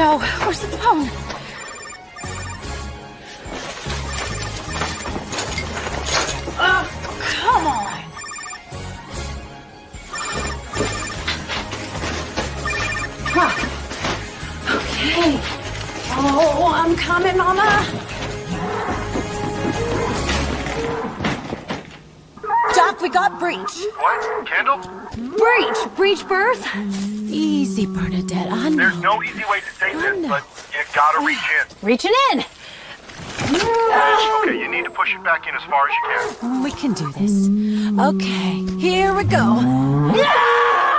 No, where's the phone? Oh, come on. Huh. Okay. Oh, I'm coming, Mama. Doc, we got breach. What? Kendall? Breach. Breach birth. Easy, Bernadette. I know. There's no easy way to say this, but you gotta reach in. Reaching in. Okay, you need to push it back in as far as you can. We can do this. Okay, here we go. Easy.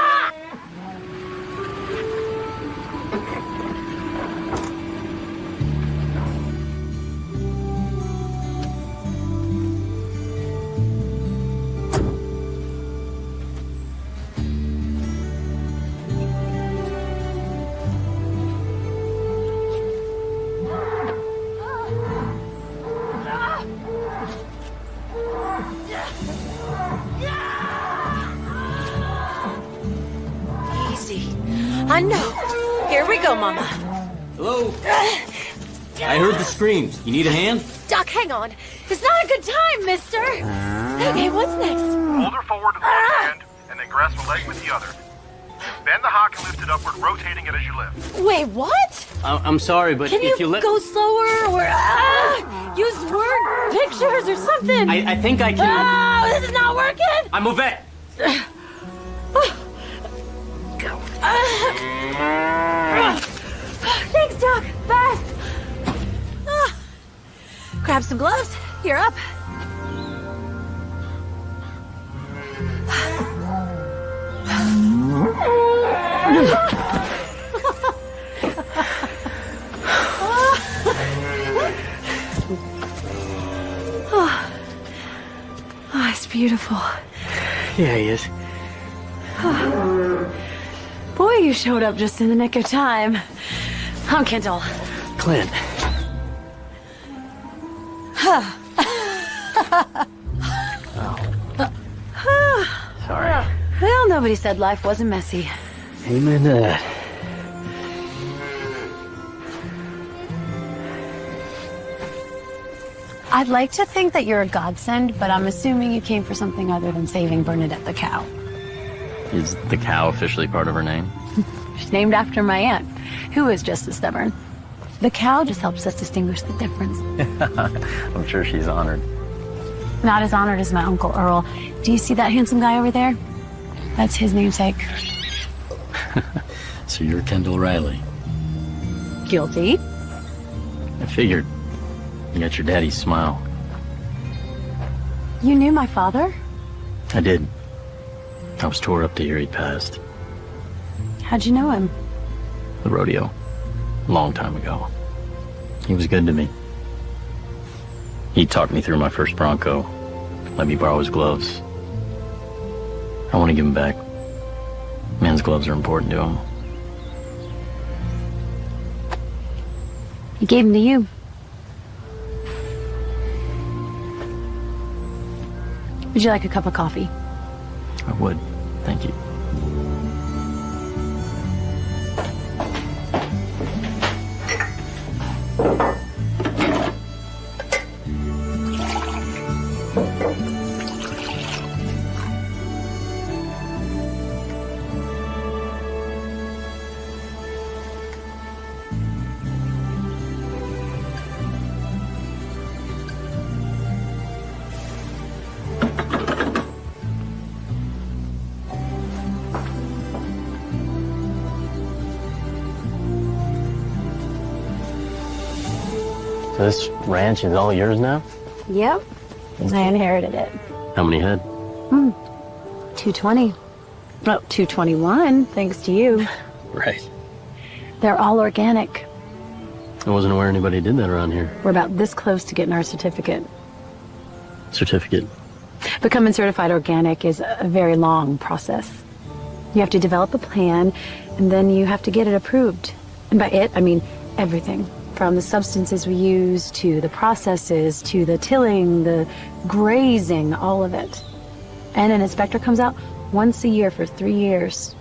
Screams. You need a hand? Doc, hang on. It's not a good time, mister. Ah. Okay, what's next? Hold her forward with one ah. hand, and then grasp a leg with the other. Bend the hock and lift it upward, rotating it as you lift. Wait, what? I- I'm sorry, but Can if you, you let... go slower or ah, use word pictures or something? I, I think I can... Oh, this is not working. I'm a vet. Ah. Thanks, Doc. Fast. Grab some gloves. You're up. Oh, it's beautiful. Yeah, he is. Boy, you showed up just in the nick of time. I'm Kendall. Clint. Sorry. Well, nobody said life wasn't messy. Amen to that. I'd like to think that you're a godsend, but I'm assuming you came for something other than saving Bernadette the cow. Is the cow officially part of her name? She's named after my aunt, who is just as stubborn. The cow just helps us distinguish the difference. I'm sure she's honored. Not as honored as my Uncle Earl. Do you see that handsome guy over there? That's his namesake. So you're Kendall Riley. Guilty. I figured. You got your daddy's smile. You knew my father? I did. I was tore up to hear he passed. How'd you know him? The rodeo. Long time ago. He was good to me. He talked me through my first Bronco. Let me borrow his gloves. I want to give him back. Men's gloves are important to him. He gave him to you. Would you like a cup of coffee? I would. Thank you. Is all yours now? Yep. I inherited it. How many head? Hmm. 220. Oh, 221, thanks to you. Right. They're all organic. I wasn't aware anybody did that around here. We're about this close to getting our certificate. Certificate. Becoming certified organic is a very long process. You have to develop a plan, and then you have to get it approved. And by it, I mean everything. From the substances we use, to the processes, to the tilling, the grazing, all of it. And an inspector comes out once a year for three years.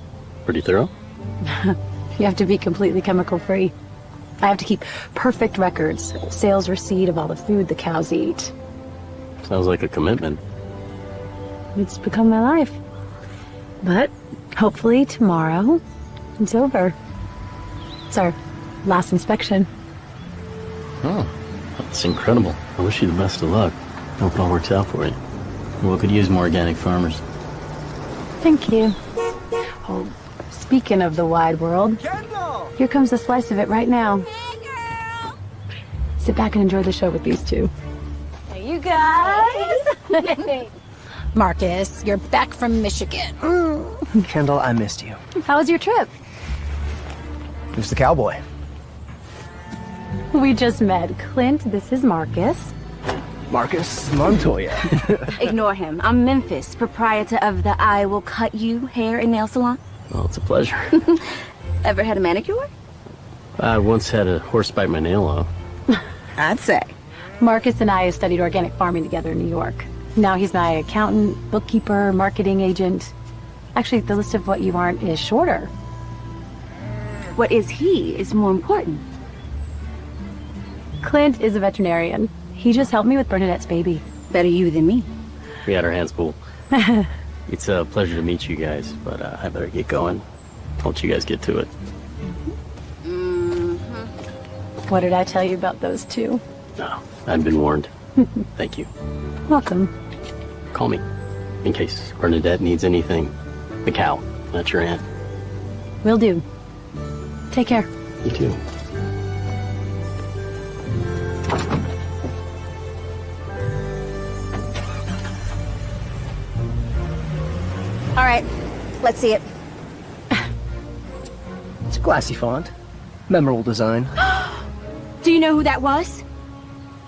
Pretty thorough? You have to be completely chemical free. I have to keep perfect records, sales receipt of all the food the cows eat. Sounds like a commitment. It's become my life. But hopefully tomorrow, it's over. It's our last inspection. Oh, that's incredible. I wish you the best of luck. Hope it all works out for you. We could use more organic farmers. Thank you. Oh, speaking of the wide world, here comes a slice of it right now. Sit back and enjoy the show with these two. Hey, you guys. Marcus, you're back from Michigan. Kendall, I missed you. How was your trip? Who's the cowboy? We just met. Clint, this is Marcus. Marcus Montoya. Ignore him. I'm Memphis, proprietor of the I Will Cut You hair and nail salon. Well, it's a pleasure. Ever had a manicure? I once had a horse bite my nail off. I'd say. Marcus and I studied organic farming together in New York. Now he's my accountant, bookkeeper, marketing agent. Actually, the list of what you aren't is shorter. What is he is more important. Clint is a veterinarian. He just helped me with Bernadette's baby. Better you than me. We had our hands full. it's a pleasure to meet you guys, but uh, I better get going. I'll let you guys get to it. What did I tell you about those two? No, I've been warned. Thank you. Welcome. Call me in case Bernadette needs anything. The cow, that's your aunt. Will do. Take care. You too. All right, let's see it. It's a classy font. Memorable design. Do you know who that was?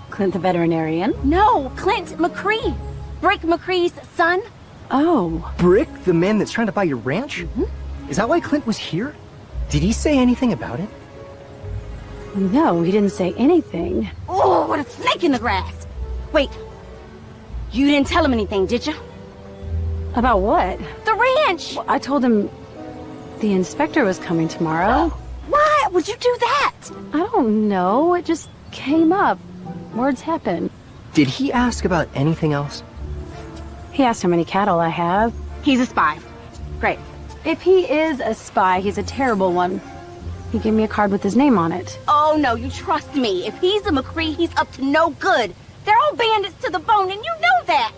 Clint the veterinarian. No, Clint McCree. Brick McCree's son. Oh, Brick, the man that's trying to buy your ranch? Mm-hmm. Is that why Clint was here? Did he say anything about it? no, he didn't say anything. Oh, what a snake in the grass. Wait, you didn't tell him anything, did you? About what? The ranch. I told him the inspector was coming tomorrow. Why would you do that? I don't know. It just came up. Words happen. Did he ask about anything else? He asked how many cattle I have. He's a spy. Great. If he is a spy, he's a terrible one. He gave me a card with his name on it. Oh no, you trust me. If he's a McCree, he's up to no good. They're all bandits to the bone, and you know that.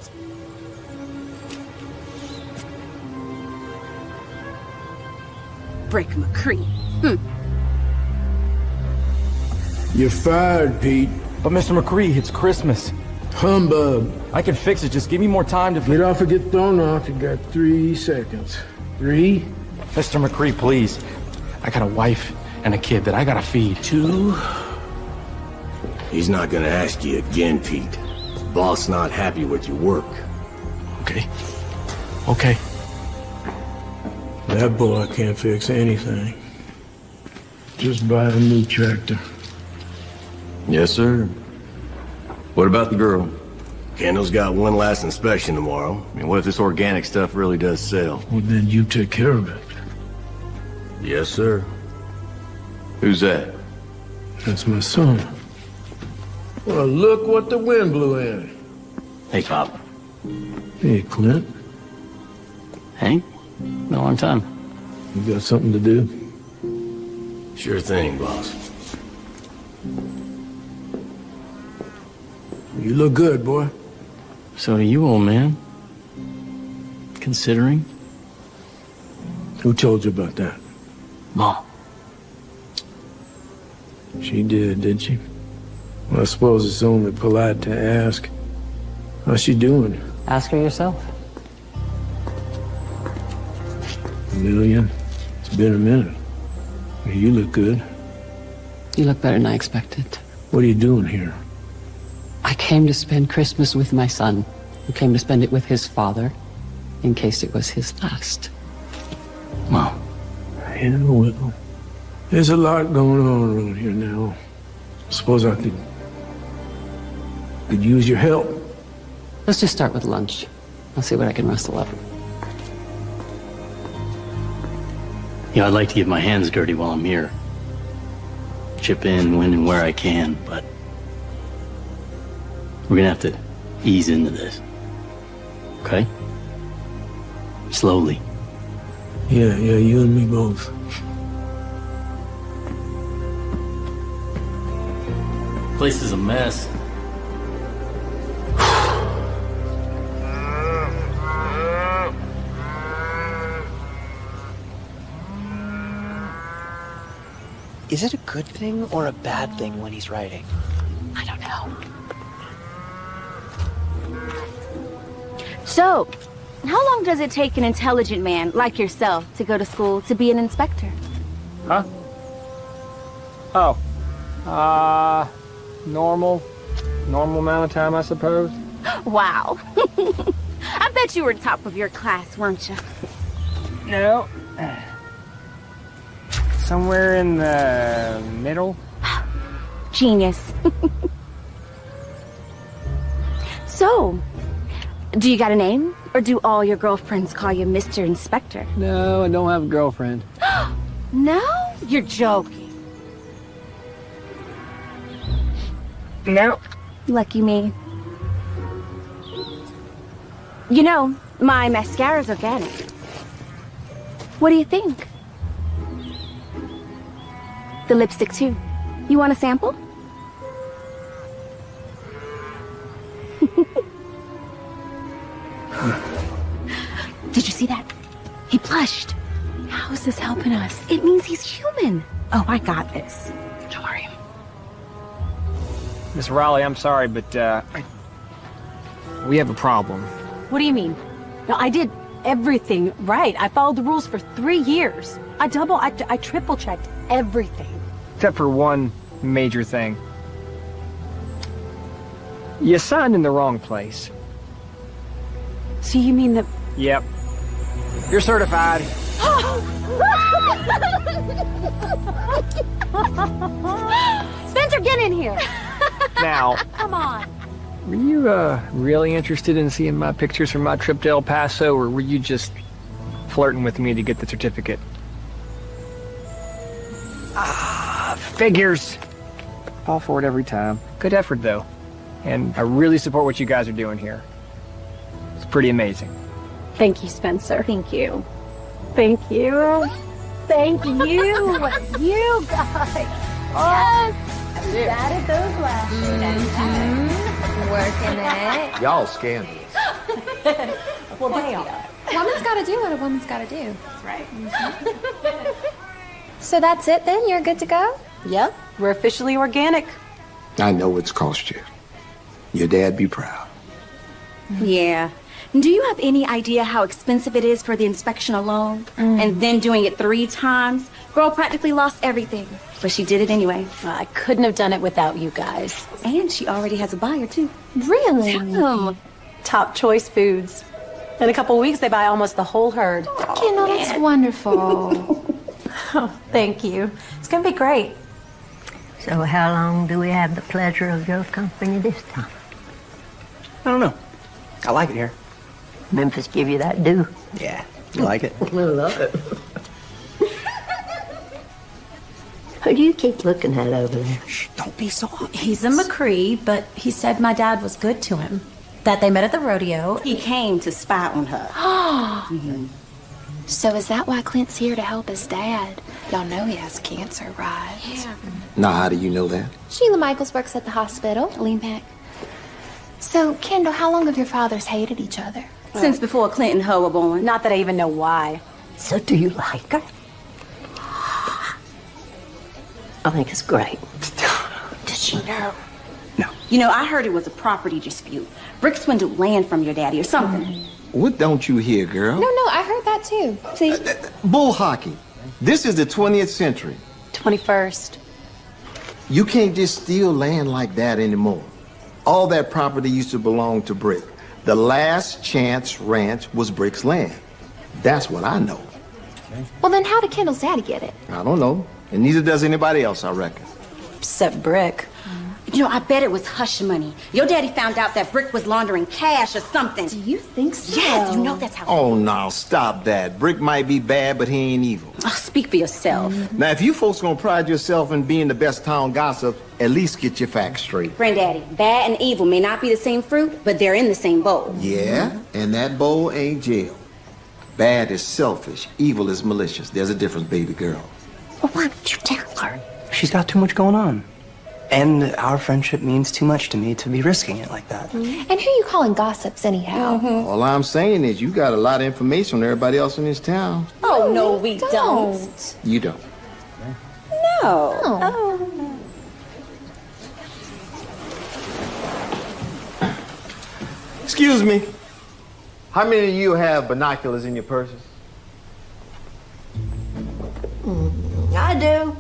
Brick McCree. Hmm. You're fired, Pete. But Mr. McCree, it's Christmas. Humbug. I can fix it. Just give me more time to. Get off or get thrown off. You got three seconds. Three, Mr. McCree, please. I got a wife and a kid that I gotta feed. two. He's not gonna ask you again, Pete. Boss not happy with your work. Okay. Okay. That boy can't fix anything. Just buy a new tractor. Yes, sir. What about the girl? Kendall's got one last inspection tomorrow. I mean, what if this organic stuff really does sell? Well, then you take care of it. Yes, sir. Who's that? That's my son. Well, look what the wind blew in. Hey, Pop. Hey, Clint, Hank? Been a long time. you got something to do? Sure thing, boss. You look good, boy. So do you, old man. Considering? Who told you about that? Mom. She did, did she? Well, I suppose it's only polite to ask. How's she doing? Ask her yourself. Lillian? It's been a minute. You look good. You look better than I expected. What are you doing here? I came to spend Christmas with my son, who came to spend it with his father, in case it was his last. Mom. Yeah, well, there's a lot going on around here now. I suppose I could could use your help. Let's just start with lunch. I'll see what I can rustle up. Yeah, I'd like to get my hands dirty while I'm here. chip in when and where I can, but we're gonna have to ease into this. Okay? Slowly. Yeah, yeah, you and me both. Place is a mess. Is it a good thing or a bad thing when he's writing? I don't know. So, how long does it take an intelligent man like yourself to go to school to be an inspector? Huh? Oh. Uh, normal. Normal amount of time, I suppose. Wow. I bet you were top of your class, weren't you? No. Somewhere in the middle. Genius. so, do you got a name? Or do all your girlfriends call you Mr. Inspector? No, I don't have a girlfriend. No? You're joking. No. Lucky me. You know, my mascara's organic. What do you think? The lipstick, too. You want a sample? Did you see that? He blushed. How is this helping us? It means he's human. Oh, I got this. Don't worry. Miss Riley, I'm sorry, but, uh, I... we have a problem. What do you mean? No, I did everything right. I followed the rules for three years. I double, I, I triple checked everything. Except for one major thing. You signed in the wrong place. So you mean that... Yep. You're certified. Spencer, get in here. Now, Come on. Were you, uh, really interested in seeing my pictures from my trip to El Paso, or were you just flirting with me to get the certificate? Ah, figures. Fall for it every time. Good effort, though. And I really support what you guys are doing here. It's pretty amazing. Thank you, Spencer. Thank you. Thank you. Thank you. you guys. Oh, Batted those lashes. Mm-hmm. Working it. Y'all scandalous. well, they are. Woman's got to do what a woman's got to do. That's right. Mm-hmm. So that's it then? You're good to go? Yep. We're officially organic. I know it's cost you. Your dad be proud. Yeah. Do you have any idea how expensive it is for the inspection alone? Mm. And then doing it three times? Girl practically lost everything. But she did it anyway. I couldn't have done it without you guys. And she already has a buyer, too. Really? Tell 'em. Top choice foods. In a couple weeks, they buy almost the whole herd. You know, that's wonderful. Oh, thank you. It's going to be great. So how long do we have the pleasure of your company this time? I don't know. I like it here. Memphis give you that do. Yeah. You like it? I love it. Who do you keep looking at over there? Don't be so obvious. He's a McCree, but he said my dad was good to him. That they met at the rodeo. He came to spy on her. Mm-hmm. So is that why Clint's here to help his dad? Y'all know he has cancer, right? Yeah. Now, how do you know that? Sheila Michaels works at the hospital. Lean back. So, Kendall, how long have your fathers hated each other? Since before Clinton Ho were born. Not that I even know why. So do you like her? I think it's great. Does she know? No. You know, I heard it was a property dispute. Brick swindled land from your daddy or something. What don't you hear, girl? No, no, I heard that too. See? Uh, uh, bull hockey. This is the 20th century. 21st. You can't just steal land like that anymore. All that property used to belong to Brick. The last chance ranch was Brick's land. That's what I know. Well, then how did Kendall's daddy get it? I don't know. And neither does anybody else, I reckon. Except Brick. You know, I bet it was hush money. Your daddy found out that Brick was laundering cash or something. Do you think so? Yes, you know that's how. Oh, no, stop that. Brick might be bad, but he ain't evil. Oh, speak for yourself. Mm-hmm. Now, if you folks gonna pride yourself in being the best town gossip, at least get your facts straight. Granddaddy, bad and evil may not be the same fruit, but they're in the same bowl. Yeah, and that bowl ain't jail. Bad is selfish, evil is malicious. There's a difference, baby girl. Well, why don't you tell her? She's got too much going on. And our friendship means too much to me to be risking it like that. Mm-hmm. And who are you calling gossips anyhow? Mm-hmm. All I'm saying is you got a lot of information on everybody else in this town. Oh, no, we don't. You don't. No. Oh. Excuse me. How many of you have binoculars in your purses? Mm. I do.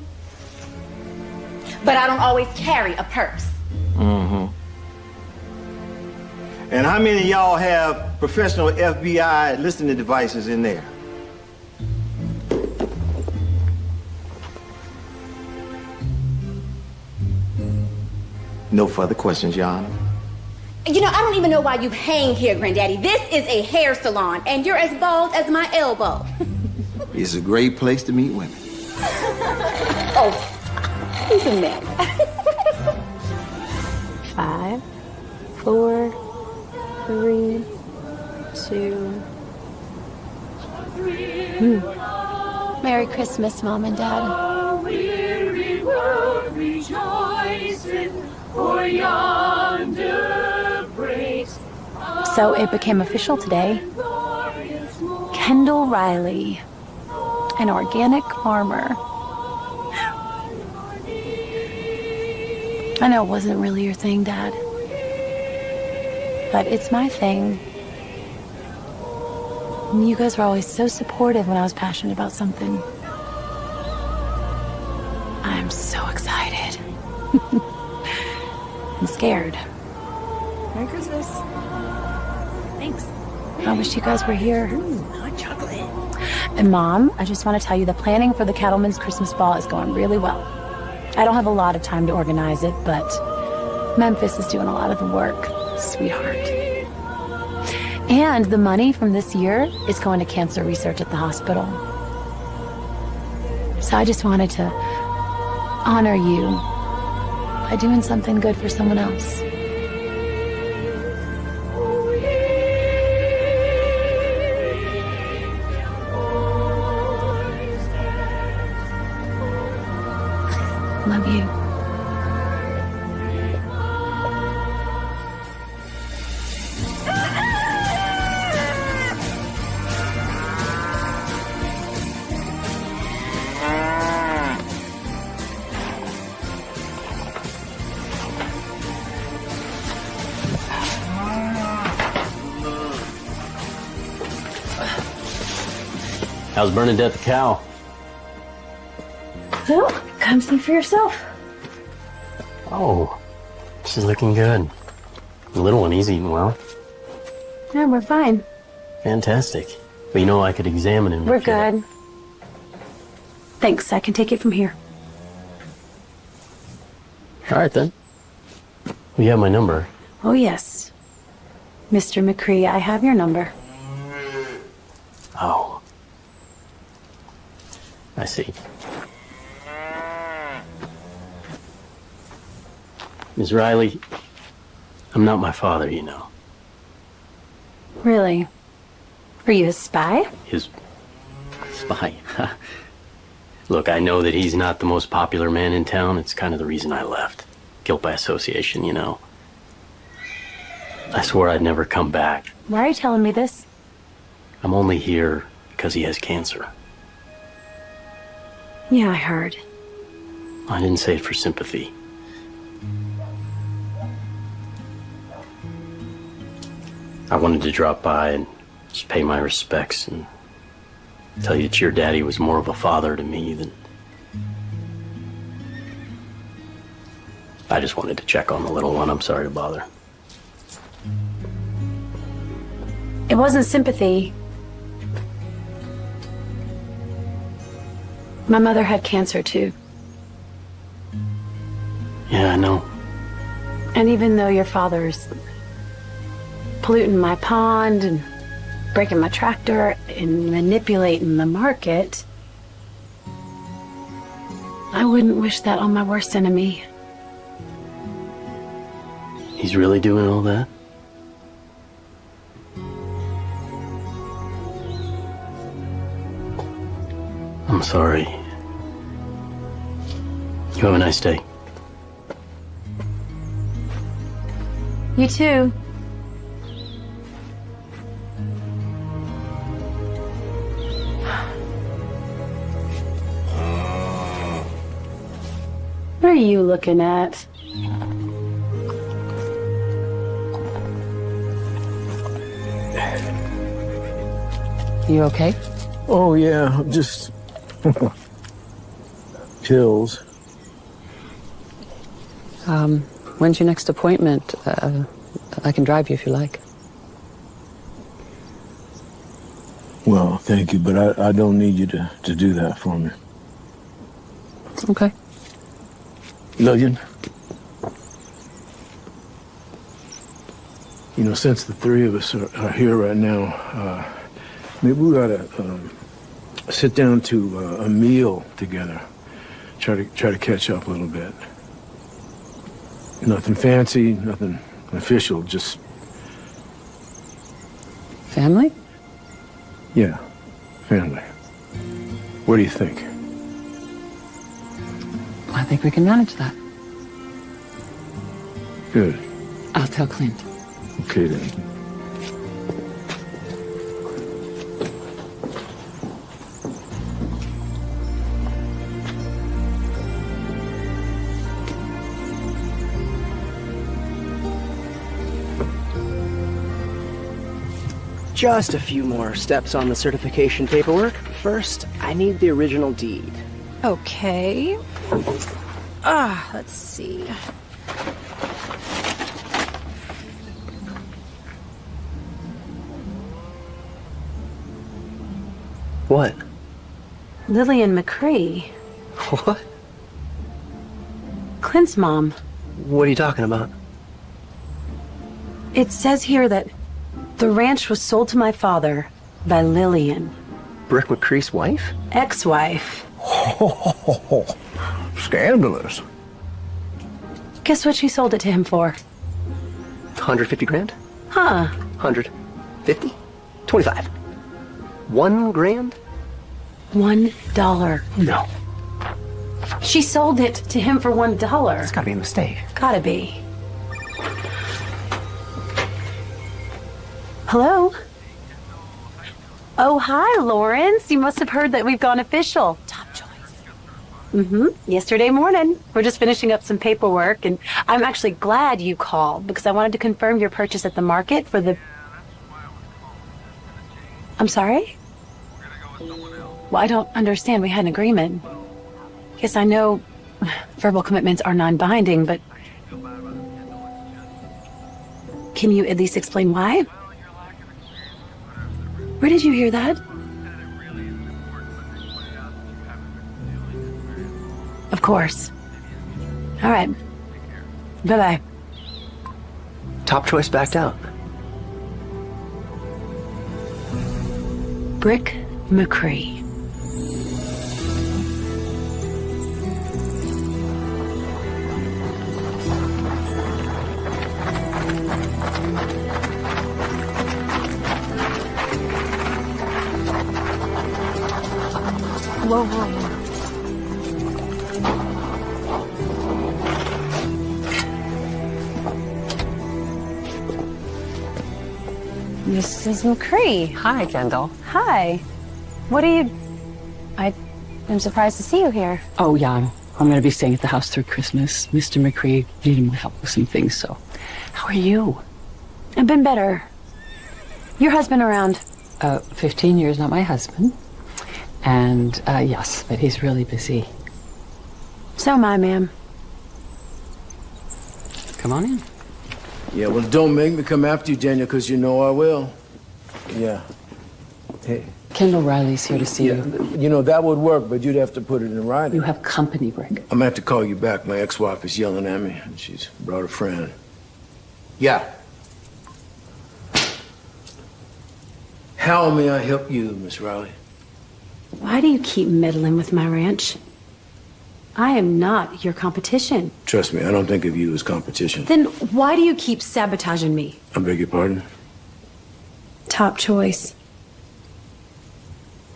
But I don't always carry a purse. Mm-hmm. And how many of y'all have professional FBI listening devices in there? No further questions, Your Honor. You know, I don't even know why you hang here, Granddaddy. This is a hair salon, and you're as bald as my elbow. It's a great place to meet women. oh, he's a man. Five, four, three, two. Hmm. Merry Christmas, Mom and Dad. weary world rejoicing, for yonder breaks So it became official today. Kendall Riley, an organic farmer. I know it wasn't really your thing, Dad. But it's my thing. And You guys were always so supportive when I was passionate about something. I'm so excited. I'm scared. Merry Christmas. Thanks. I wish you guys were here. Hot chocolate. And Mom, I just want to tell you the planning for the Cattleman's Christmas Ball is going really well. I don't have a lot of time to organize it, but Memphis is doing a lot of the work, sweetheart. And the money from this year is going to cancer research at the hospital. So I just wanted to honor you by doing something good for someone else. You. How's Bernadette the cow? Well, come see for yourself. Oh, she's looking good. The little one, he's eating well. Yeah, we're fine. Fantastic. But you know, I could examine him. We're good. Thanks, I can take it from here. All right, then. Well, you have my number. Oh, yes. Mr. McCree, I have your number. Oh. I see. Miss Riley, I'm not my father, you know. Really? Are you a spy? His spy. Look, I know that he's not the most popular man in town. It's kind of the reason I left. Guilt by association, you know. I swore I'd never come back. Why are you telling me this? I'm only here because he has cancer. Yeah, I heard. I didn't say it for sympathy. I wanted to drop by and just pay my respects and tell you that your daddy was more of a father to me than. I just wanted to check on the little one. I'm sorry to bother. It wasn't sympathy. My mother had cancer too. Yeah, I know. And even though your father's polluting my pond and breaking my tractor and manipulating the market, I wouldn't wish that on my worst enemy. He's really doing all that? I'm sorry. You have a nice day. You too. What are you looking at? You okay? Oh, yeah, I'm just. pills. Um, when's your next appointment? Uh, I can drive you if you like. Well, thank you, but I, I don't need you to, to do that for me. Okay. Lillian? You know, since the three of us are, are here right now, uh, maybe we ought to um, sit down to uh, a meal together. Try to try to catch up a little bit. Nothing fancy, nothing official, just Family? yeah, family. What do you think? I think we can manage that. Good. I'll tell Clint. Okay then. Just a few more steps on the certification paperwork. First, I need the original deed. Okay. Ah, let's see. What? Lillian McCree, What? Clint's mom. What are you talking about? It says here that the ranch was sold to my father by Lillian, Brick McCree's wife? ex-wife. Scandalous. Guess what she sold it to him for? 150 grand? Huh. 150? 25. One grand? One dollar. No. She sold it to him for one dollar. It's gotta be a mistake. Gotta be. Hello? Oh, hi, Lawrence. You must have heard that we've gone official. Mm-hmm. Yesterday morning. We're just finishing up some paperwork, and I'm actually glad you called because I wanted to confirm your purchase at the market for the. I'm sorry? Well, I don't understand. We had an agreement. Yes, I know verbal commitments are non-binding, but can you at least explain why? Where did you hear that? Of course. All right. Bye-bye. Top choice backed out. Brick McCree. Whoa, whoa, whoa. Mrs. McCree. Hi, Kendall. Hi. What are you... I am surprised to see you here. Oh, yeah, I'm, I'm going to be staying at the house through Christmas. Mr. McCree needed my help with some things, so. How are you? I've been better. Your husband around? Uh, 15 years, not my husband. And, uh, yes, but he's really busy. So am I, ma'am. Come on in. Yeah, well, don't make me come after you, Daniel, because you know I will. Yeah. Hey. Kendall Riley's here to see Yeah, you. you know, that would work, but you'd have to put it in writing. You have company, Brick. I'm gonna have to call you back. My ex-wife is yelling at me, and she's brought a friend. Yeah. How may I help you, Miss Riley? Why do you keep meddling with my ranch? I am not your competition. Trust me, I don't think of you as competition. Then why do you keep sabotaging me? I beg your pardon? Top choice.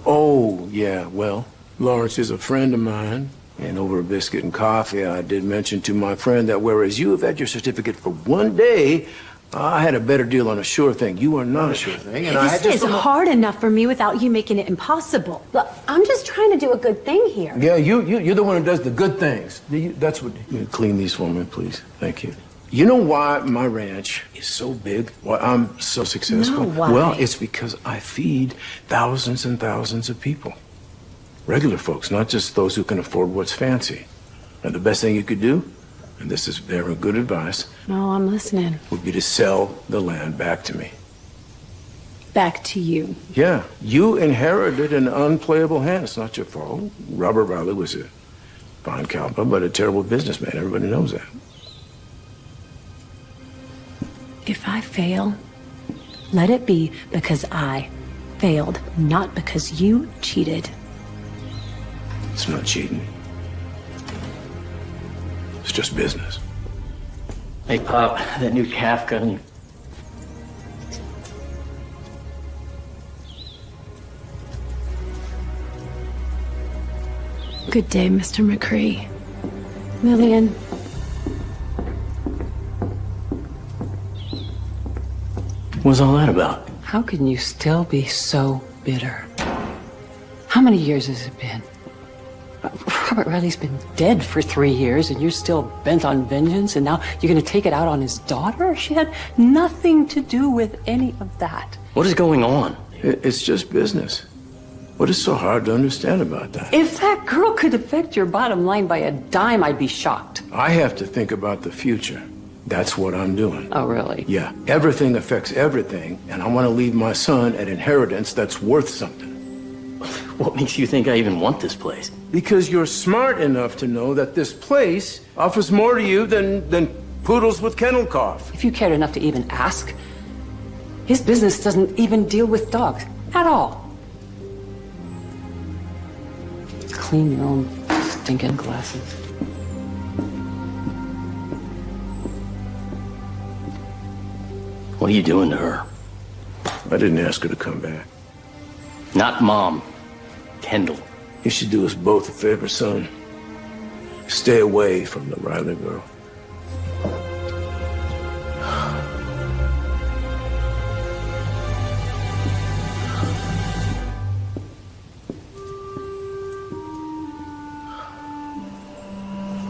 Oh, yeah, well, Lawrence is a friend of mine, and over a biscuit and coffee, I did mention to my friend that whereas you have had your certificate for one day, I had a better deal on a sure thing. You are not a sure thing, and I had This just is hard enough for me without you making it impossible. Look, I'm just trying to do a good thing here. Yeah, you, you, you're the one who does the good things. You- That's what. You clean these for me, please. Thank you. You know why my ranch is so big? Why I'm so successful? No, why? Well, it's because I feed thousands and thousands of people. Regular folks, not just those who can afford what's fancy. And the best thing you could do, and this is very good advice, No, I'm listening. would be to sell the land back to me. Back to you. Yeah, you inherited an unplayable hand. It's not your fault. Robert Riley was a fine cowboy, but a terrible businessman. Everybody knows that. If I fail, let it be because I failed, not because you cheated. It's not cheating. It's just business. Hey, Pop, that new calf gun. Good day, Mr. McCree. Lillian, What's all that about? How can you still be so bitter? How many years has it been? Robert Riley's been dead for three years, and you're still bent on vengeance, and now you're going to take it out on his daughter? She had nothing to do with any of that. What is going on? It's just business. What is so hard to understand about that? If that girl could affect your bottom line by a dime, I'd be shocked. I have to think about the future. That's what I'm doing. Oh, really? Yeah, everything affects everything, and I want to leave my son an inheritance that's worth something. What makes you think I even want this place? Because you're smart enough to know that this place offers more to you than, than poodles with kennel cough. If you cared enough to even ask, his business doesn't even deal with dogs at all. Clean your own stinking glasses. What are you doing to her? I didn't ask her to come back. Not mom. Kendall. You should do us both a favor, son. Stay away from the Riley girl.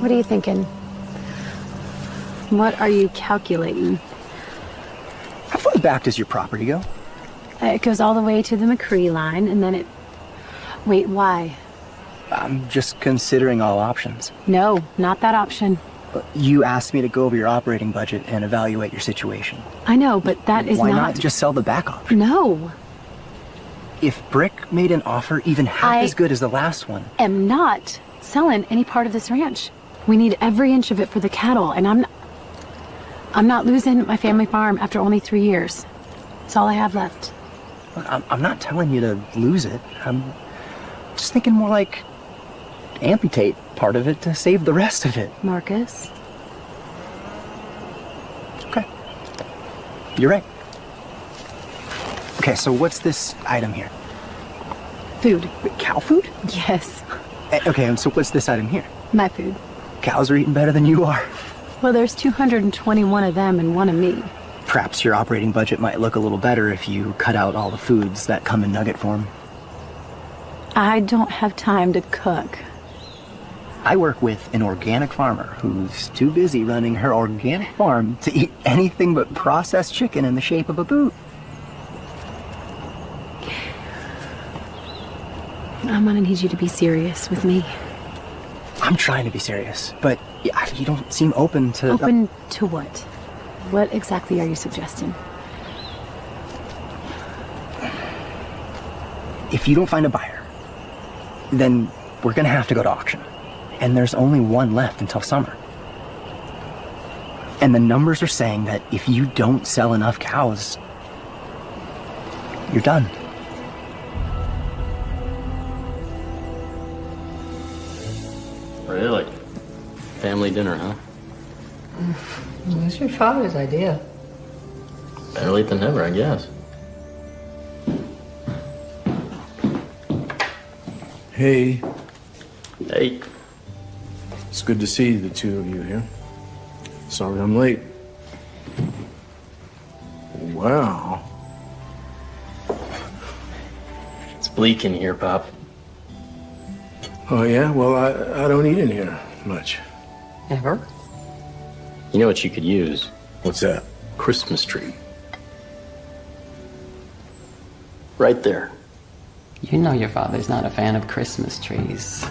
What are you thinking? What are you calculating? How far back does your property go? Uh, It goes all the way to the McCree line, and then it. Wait, why? I'm just considering all options. No, not that option. You asked me to go over your operating budget and evaluate your situation. I know, but that is Why not. not just sell the back option? No, If Brick made an offer even half I- as good as the last one, I am not selling any part of this ranch. We need every inch of it for the cattle, and I'm. I'm not losing my family farm after only three years. It's all I have left. Look, I'm, I'm not telling you to lose it. I'm just thinking more like amputate part of it to save the rest of it. Marcus? Okay. You're right. Okay, so what's this item here? Food. Cow food? Yes, Eh, Okay, and so what's this item here? my food. Cows are eating better than you are. Well, there's 221 of them and one of me. Perhaps your operating budget might look a little better if you cut out all the foods that come in nugget form. I don't have time to cook. I work with an organic farmer who's too busy running her organic farm to eat anything but processed chicken in the shape of a boot. I'm gonna need you to be serious with me. I'm trying to be serious, but you don't seem open to. Open to what? What exactly are you suggesting? If you don't find a buyer, then we're gonna have to go to auction. And there's only one left until summer. And the numbers are saying that if you don't sell enough cows, you're done. Really? Family dinner, huh? It was your father's idea. Better late than never, I guess. Hey. Hey. It's good to see the two of you here. Sorry I'm late. Wow. It's bleak in here, Pop. Oh, yeah? Well, I, I don't eat in here much. Ever? You know what you could use? What's that? Christmas tree. Right there. You know your father's not a fan of Christmas trees.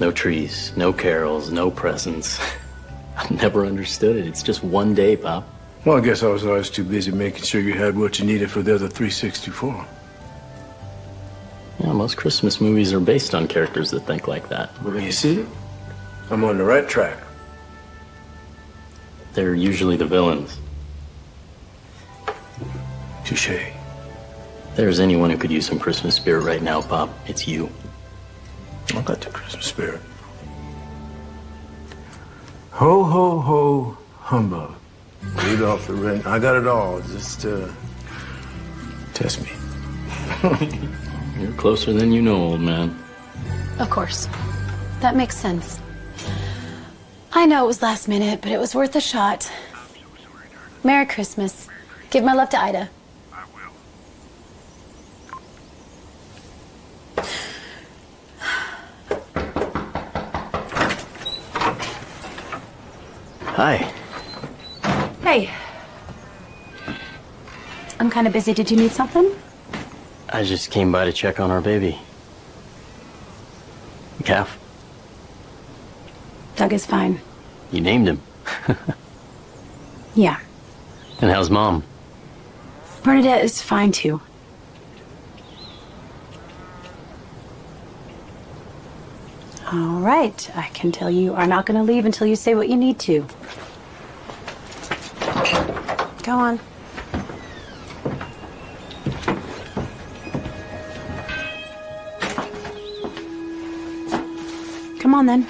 No trees, no carols, no presents. I've never understood it. It's just one day, Pop. Well, I guess I was always too busy making sure you had what you needed for the other 364. Yeah, most Christmas movies are based on characters that think like that. Well, you see? I'm on the right track. They're usually the villains. Touche. If there's anyone who could use some Christmas spirit right now, Pop, it's you. I got the Christmas spirit. Ho, ho, ho, humbug. Rudolph the Red. I got it all. Just, uh, test me. You're closer than you know, old man. Of course. That makes sense. I know it was last minute, but it was worth a shot. Merry Christmas. Give my love to Ida. Hi. Hey. I'm kind of busy. Did you need something? I just came by to check on our baby. Calf, Doug is fine. you named him. Yeah. And how's mom? Bernadette is fine too. All right. I can tell you are not going to leave until you say what you need to. Go on. Come on then.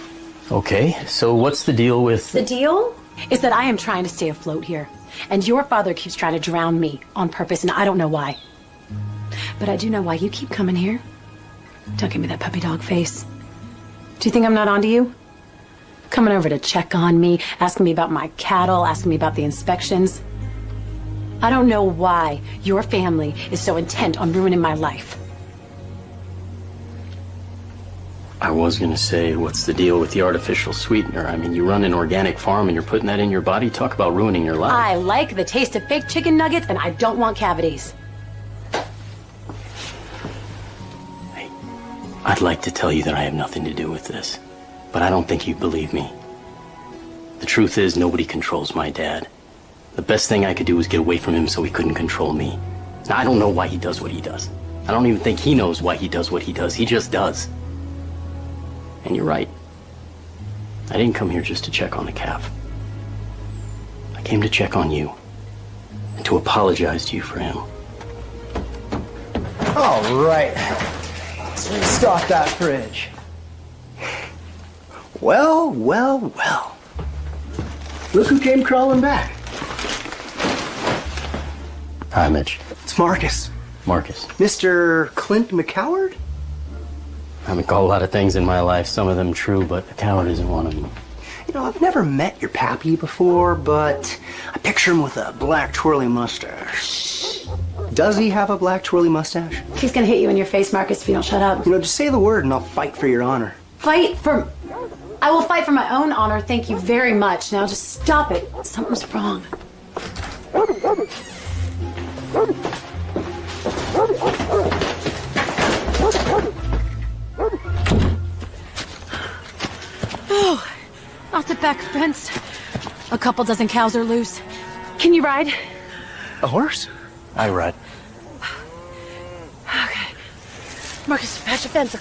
Okay, so what's the deal with. The deal is that I am trying to stay afloat here. And your father keeps trying to drown me on purpose, and I don't know why. But I do know why you keep coming here. Don't give me that puppy dog face. Do you think I'm not onto you? Coming over to check on me, asking me about my cattle, asking me about the inspections. I don't know why your family is so intent on ruining my life. I was gonna say, what's the deal with the artificial sweetener? I mean, you run an organic farm and you're putting that in your body? Talk about ruining your life. I like the taste of fake chicken nuggets, and I don't want cavities. I'd like to tell you that I have nothing to do with this, but I don't think you believe me. The truth is, nobody controls my dad. The best thing I could do was get away from him so he couldn't control me. Now, I don't know why he does what he does. I don't even think he knows why he does what he does. He just does. And you're right. I didn't come here just to check on the calf. I came to check on you and to apologize to you for him. All right. Let's restock that fridge. Well, well, well. Look who came crawling back. Hi, Mitch. It's Marcus. Marcus. Mr. Clint McCoward? I've been called a lot of things in my life, some of them true, but a coward isn't one of them. You know, I've never met your pappy before, but I picture him with a black twirly mustache. Does he have a black twirly mustache? He's gonna hit you in your face, Marcus, if you don't shut up. You know, just say the word and I'll fight for your honor. Fight for. I will fight for my own honor. Thank you very much. Now just stop it. Something's wrong. Oh, out the back fence. A couple dozen cows are loose. Can you ride? A horse? I ride. Okay. Marcus, patch the fence.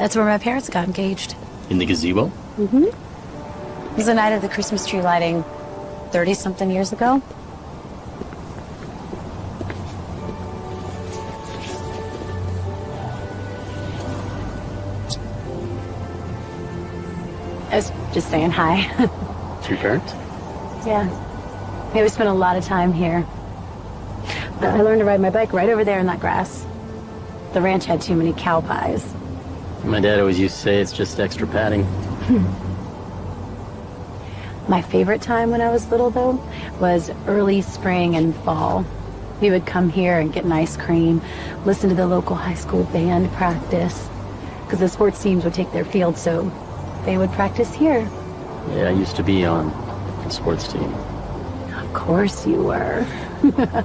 That's where my parents got engaged. In the gazebo? Mm-hmm. It was the night of the Christmas tree lighting 30-something years ago. I was just saying hi. To your parents? yeah. Yeah, we spent a lot of time here. I I learned to ride my bike right over there in that grass. The ranch had too many cow pies. My dad always used to say it's just extra padding. My favorite time when I was little, though, was early spring and fall. We would come here and get an ice cream, listen to the local high school band practice, because the sports teams would take their field, so they would practice here. Yeah, I used to be on a sports team. Of course you were.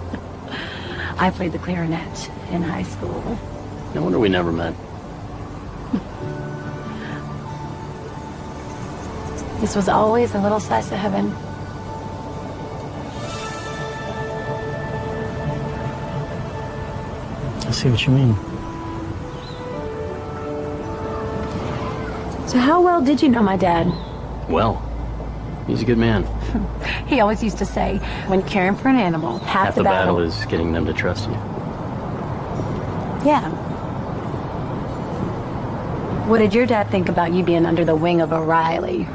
I played the clarinet in high school. No wonder we never met. This was always a little slice of heaven. I see what you mean. So how well did you know my dad? Well, he's a good man. He always used to say, when caring for an animal, half, Half the battle is getting them to trust you. Yeah. What did your dad think about you being under the wing of a Riley?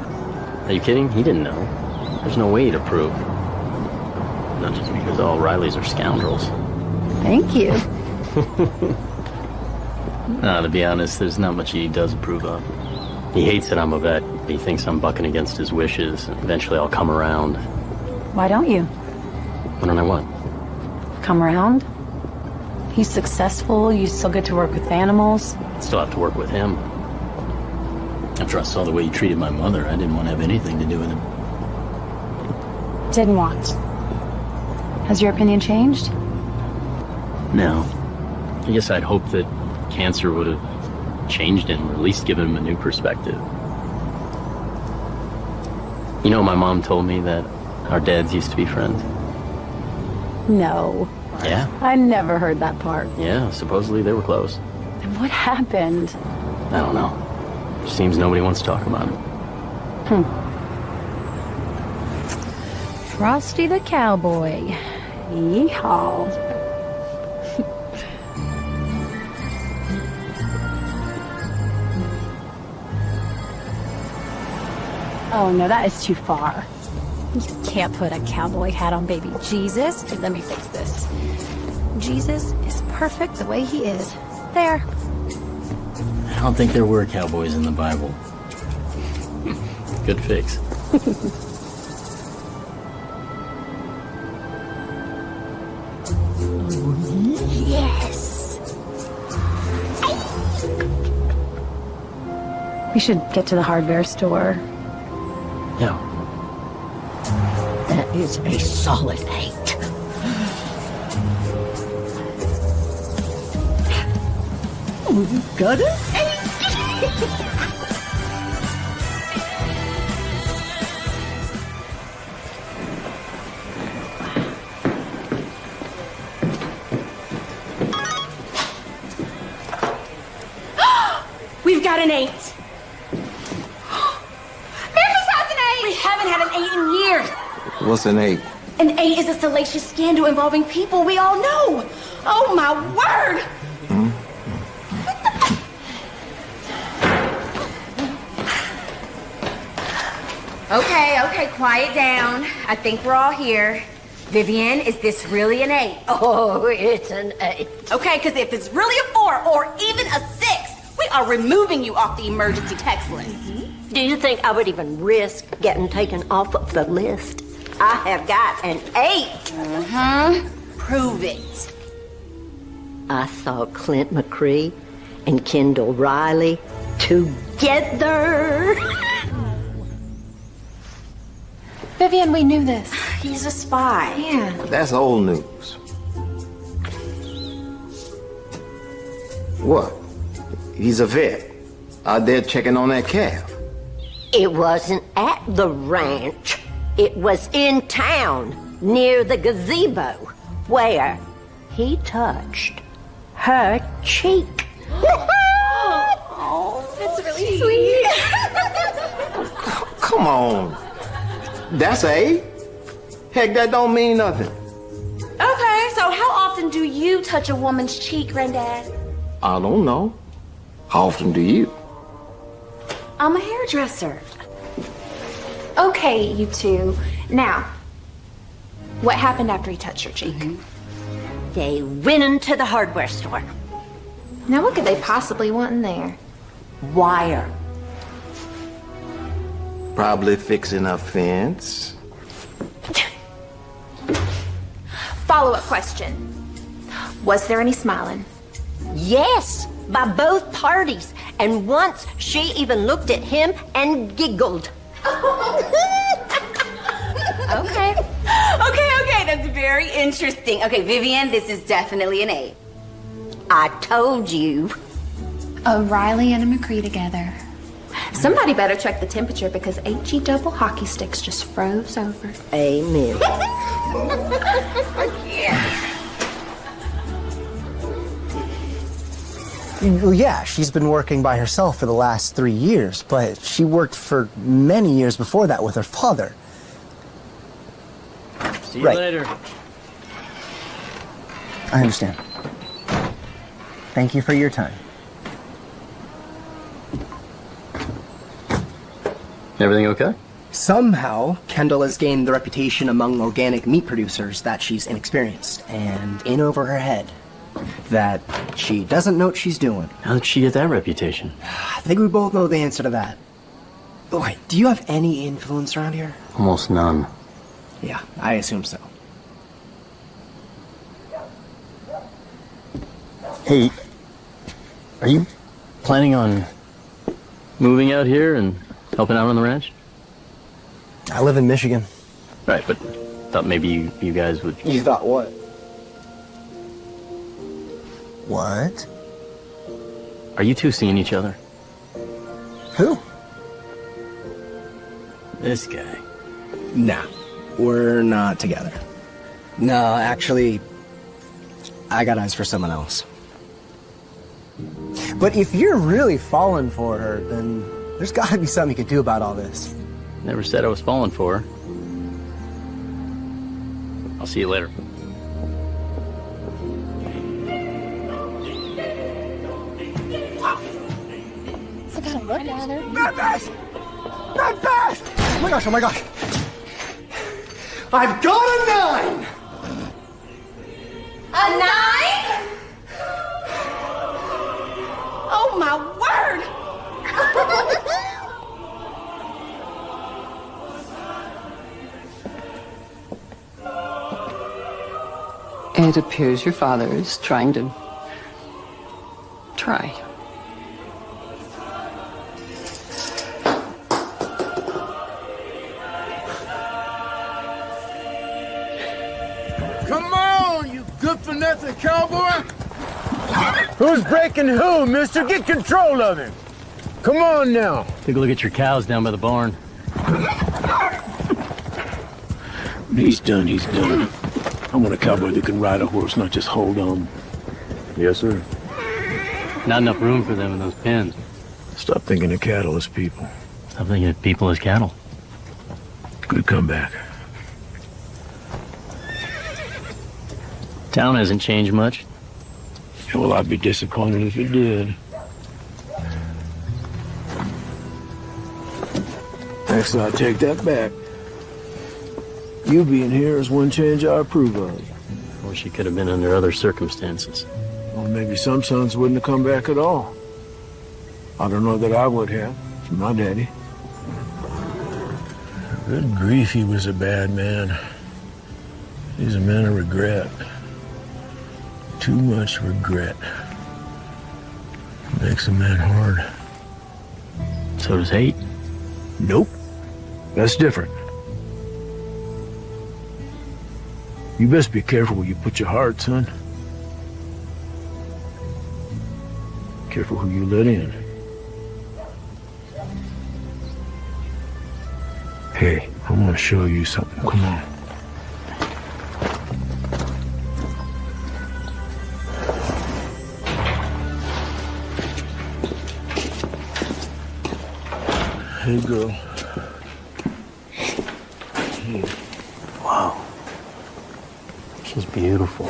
Are you kidding? He didn't know. There's no way to prove. Not just because all Rileys are scoundrels. Thank you. Nah, to be honest, there's not much he does approve of. He hates that I'm a vet. He thinks I'm bucking against his wishes. Eventually I'll come around. Why don't you? Why don't I what? Come around? He's successful, you still get to work with animals. Still have to work with him. After I saw the way he treated my mother, I didn't want to have anything to do with him. Didn't want. Has your opinion changed? No. I guess I'd hoped that cancer would have changed him, or at least given him a new perspective. You know, my mom told me that our dads used to be friends. No. Yeah? I never heard that part. Yeah, supposedly they were close. And what happened? I don't know. Seems nobody wants to talk about it. Hmm. Frosty the Cowboy. Yeehaw. oh no, that is too far. You can't put a cowboy hat on baby Jesus. Let me fix this. Jesus is perfect the way he is. There. I don't think there were cowboys in the Bible. Good fix. Yes. We should get to the hardware store. Yeah. That is a solid eight. Got it? What's an eight? An eight is a salacious scandal involving people we all know. Oh my word! Okay, okay, quiet down. I think we're all here. Vivian, is this really an eight? Oh, it's an eight. Okay, because if it's really a four or even a six, we are removing you off the emergency text list. Do you think I would even risk getting taken off of the list? I have got an eight. Uh-huh. Prove it. I saw Clint McCree and Kendall Riley together. Vivian, we knew this. He's a spy. Yeah. That's old news. What? He's a vet. Out there checking on that calf. It wasn't at the ranch. It was in town, near the gazebo, where he touched her cheek. Oh, that's really sweet. Come on. That's A? Heck, that don't mean nothing. Okay, so how often do you touch a woman's cheek, Granddad? I don't know. How often do you? I'm a hairdresser. Okay, you two. Now, what happened after he touched your cheek? Mm-hmm. They went into the hardware store. Now, what could they possibly want in there? Wire. Probably fixing a fence. Follow up question Was there any smiling? Yes, by both parties. And once she even looked at him and giggled. Okay. Okay, okay, that's very interesting. Okay, Vivian, this is definitely an A. I told you. A Riley and a McCree together. Somebody better check the temperature because HE double hockey sticks just froze over. Amen. Oh, yeah, she's been working by herself for the last three years, but she worked for many years before that with her father. See you Right. later. I understand. Thank you for your time. Everything okay? Somehow, Kendall has gained the reputation among organic meat producers that she's inexperienced and in over her head. That she doesn't know what she's doing. How did she get that reputation? I think we both know the answer to that. Wait, do you have any influence around here? Almost none. Yeah, I assume so. Hey, are you planning on moving out here and helping out on the ranch? I live in Michigan. Right, but thought maybe you, you guys would. You thought what? What? Are you two seeing each other? Who? This guy. Nah, we're not together. No, actually, I got eyes for someone else. But if you're really falling for her, then there's gotta be something you can do about all this. Never said I was falling for her. I'll see you later. So gotta look at her. Not fast! Not fast! Oh my gosh, oh my gosh. I've got a nine! A nine? Oh my word! It appears your father is trying to. try. Who's breaking who, mister? Get control of him! Come on now! Take a look at your cows down by the barn. He's done, he's done. I want a cowboy that can ride a horse, not just hold on. Yes, sir. Not enough room for them in those pens. Stop thinking of cattle as people. Stop thinking of people as cattle. Good comeback. Town hasn't changed much. Yeah, well, I'd be disappointed if it did. Actually, I take that back. You being here is one change I approve of. Wish it could have been under other circumstances. Well, maybe some sons wouldn't have come back at all. I don't know that I would have, from my daddy. Good grief, he was a bad man. He's a man of regret. Too much regret. Makes a man hard. So does hate. Nope. That's different. You best be careful where you put your heart, son. Careful who you let in. Hey, I want to show you something. Come on. Hey, girl. Wow. She's beautiful.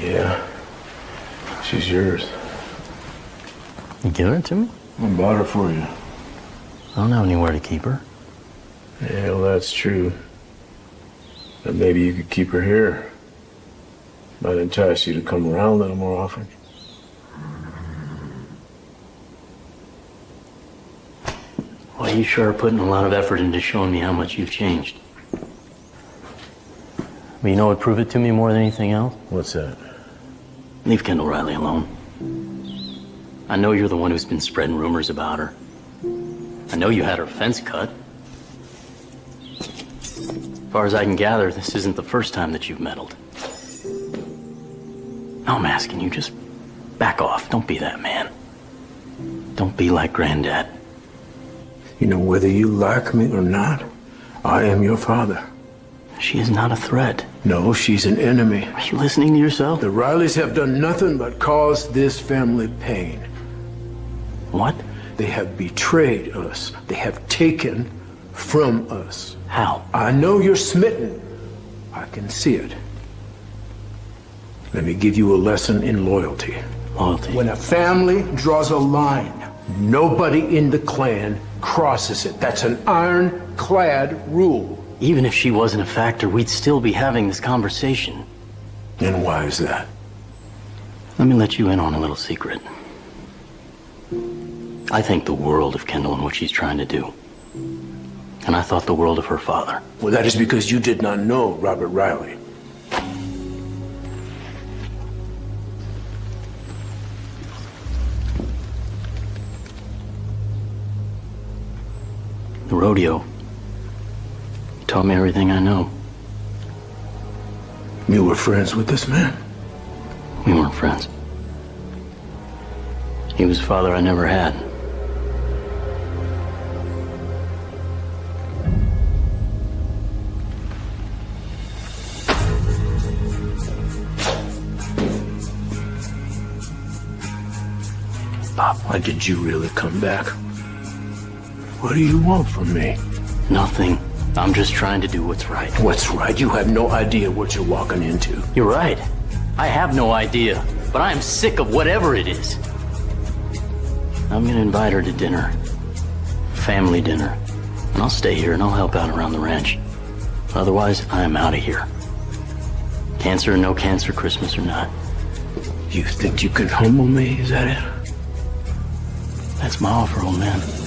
Yeah. She's yours. You giving it to me? I bought her for you. I don't have anywhere to keep her. Yeah, well, that's true. But maybe you could keep her here. Might entice you to come around a little more often. Well, you sure are putting a lot of effort into showing me how much you've changed. But you know what prove it to me more than anything else? What's that? Leave Kendall Riley alone. I know you're the one who's been spreading rumors about her. I know you had her fence cut. As far as I can gather, this isn't the first time that you've meddled. Now I'm asking you, just back off. Don't be that man. Don't be like Granddad. You know, whether you like me or not, I am your father. She is not a threat. No, she's an enemy. Are you listening to yourself? The Rileys have done nothing but cause this family pain. What? They have betrayed us. They have taken from us. How? I know you're smitten. I can see it. Let me give you a lesson in loyalty. Loyalty? When a family draws a line, nobody in the clan crosses it. That's an ironclad rule. Even if she wasn't a factor, we'd still be having this conversation. And why is that? Let me let you in on a little secret. I think the world of Kendall and what she's trying to do. And I thought the world of her father. Well, that is because you did not know Robert Riley. The rodeo taught me everything I know. You were friends with this man? We weren't friends. He was a father I never had. Bob, why did you really come back? What do you want from me? Nothing. I'm just trying to do what's right. What's right? You have no idea what you're walking into. You're right. I have no idea, but I am sick of whatever it is. I'm gonna invite her to dinner. Family dinner. And I'll stay here and I'll help out around the ranch. Otherwise, I'm out of here. Cancer or no cancer, Christmas or not. You think you can humble me? Is that it? That's my offer, old man.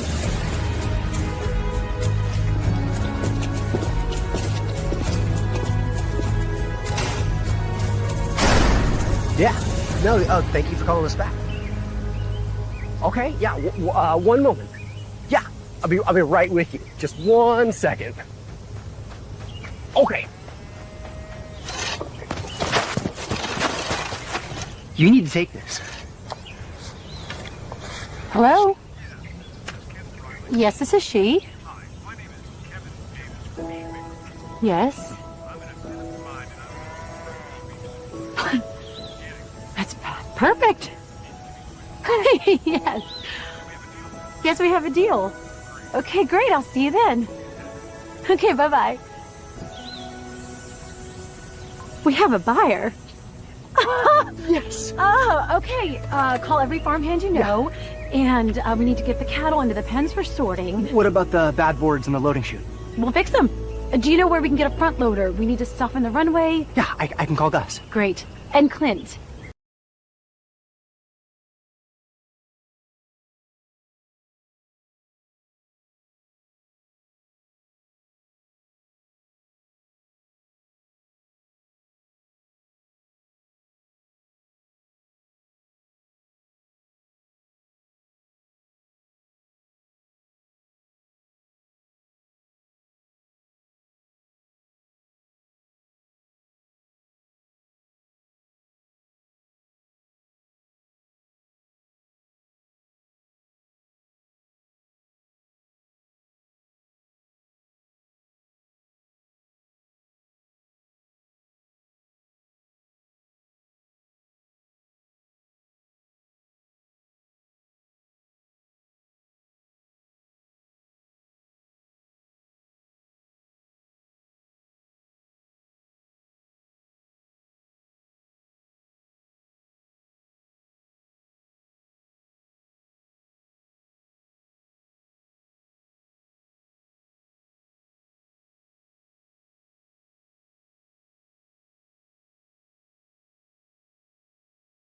Yeah. No, uh, thank you for calling us back. Okay, yeah, uh, one moment. Yeah, I'll be, I'll be right with you. Just one second. Okay. You need to take this. Hello? Yes, this is she. Yes. Perfect. yes. Yes, we have a deal. Okay, great. I'll see you then. Okay, bye bye. We have a buyer. yes. Oh, okay. Uh, call every farmhand you know, and uh, we need to get the cattle into the pens for sorting. What about the bad boards in the loading chute? We'll fix them. Uh, do you know where we can get a front loader? We need to soften the runway. Yeah, I, I can call Gus. Great. And Clint.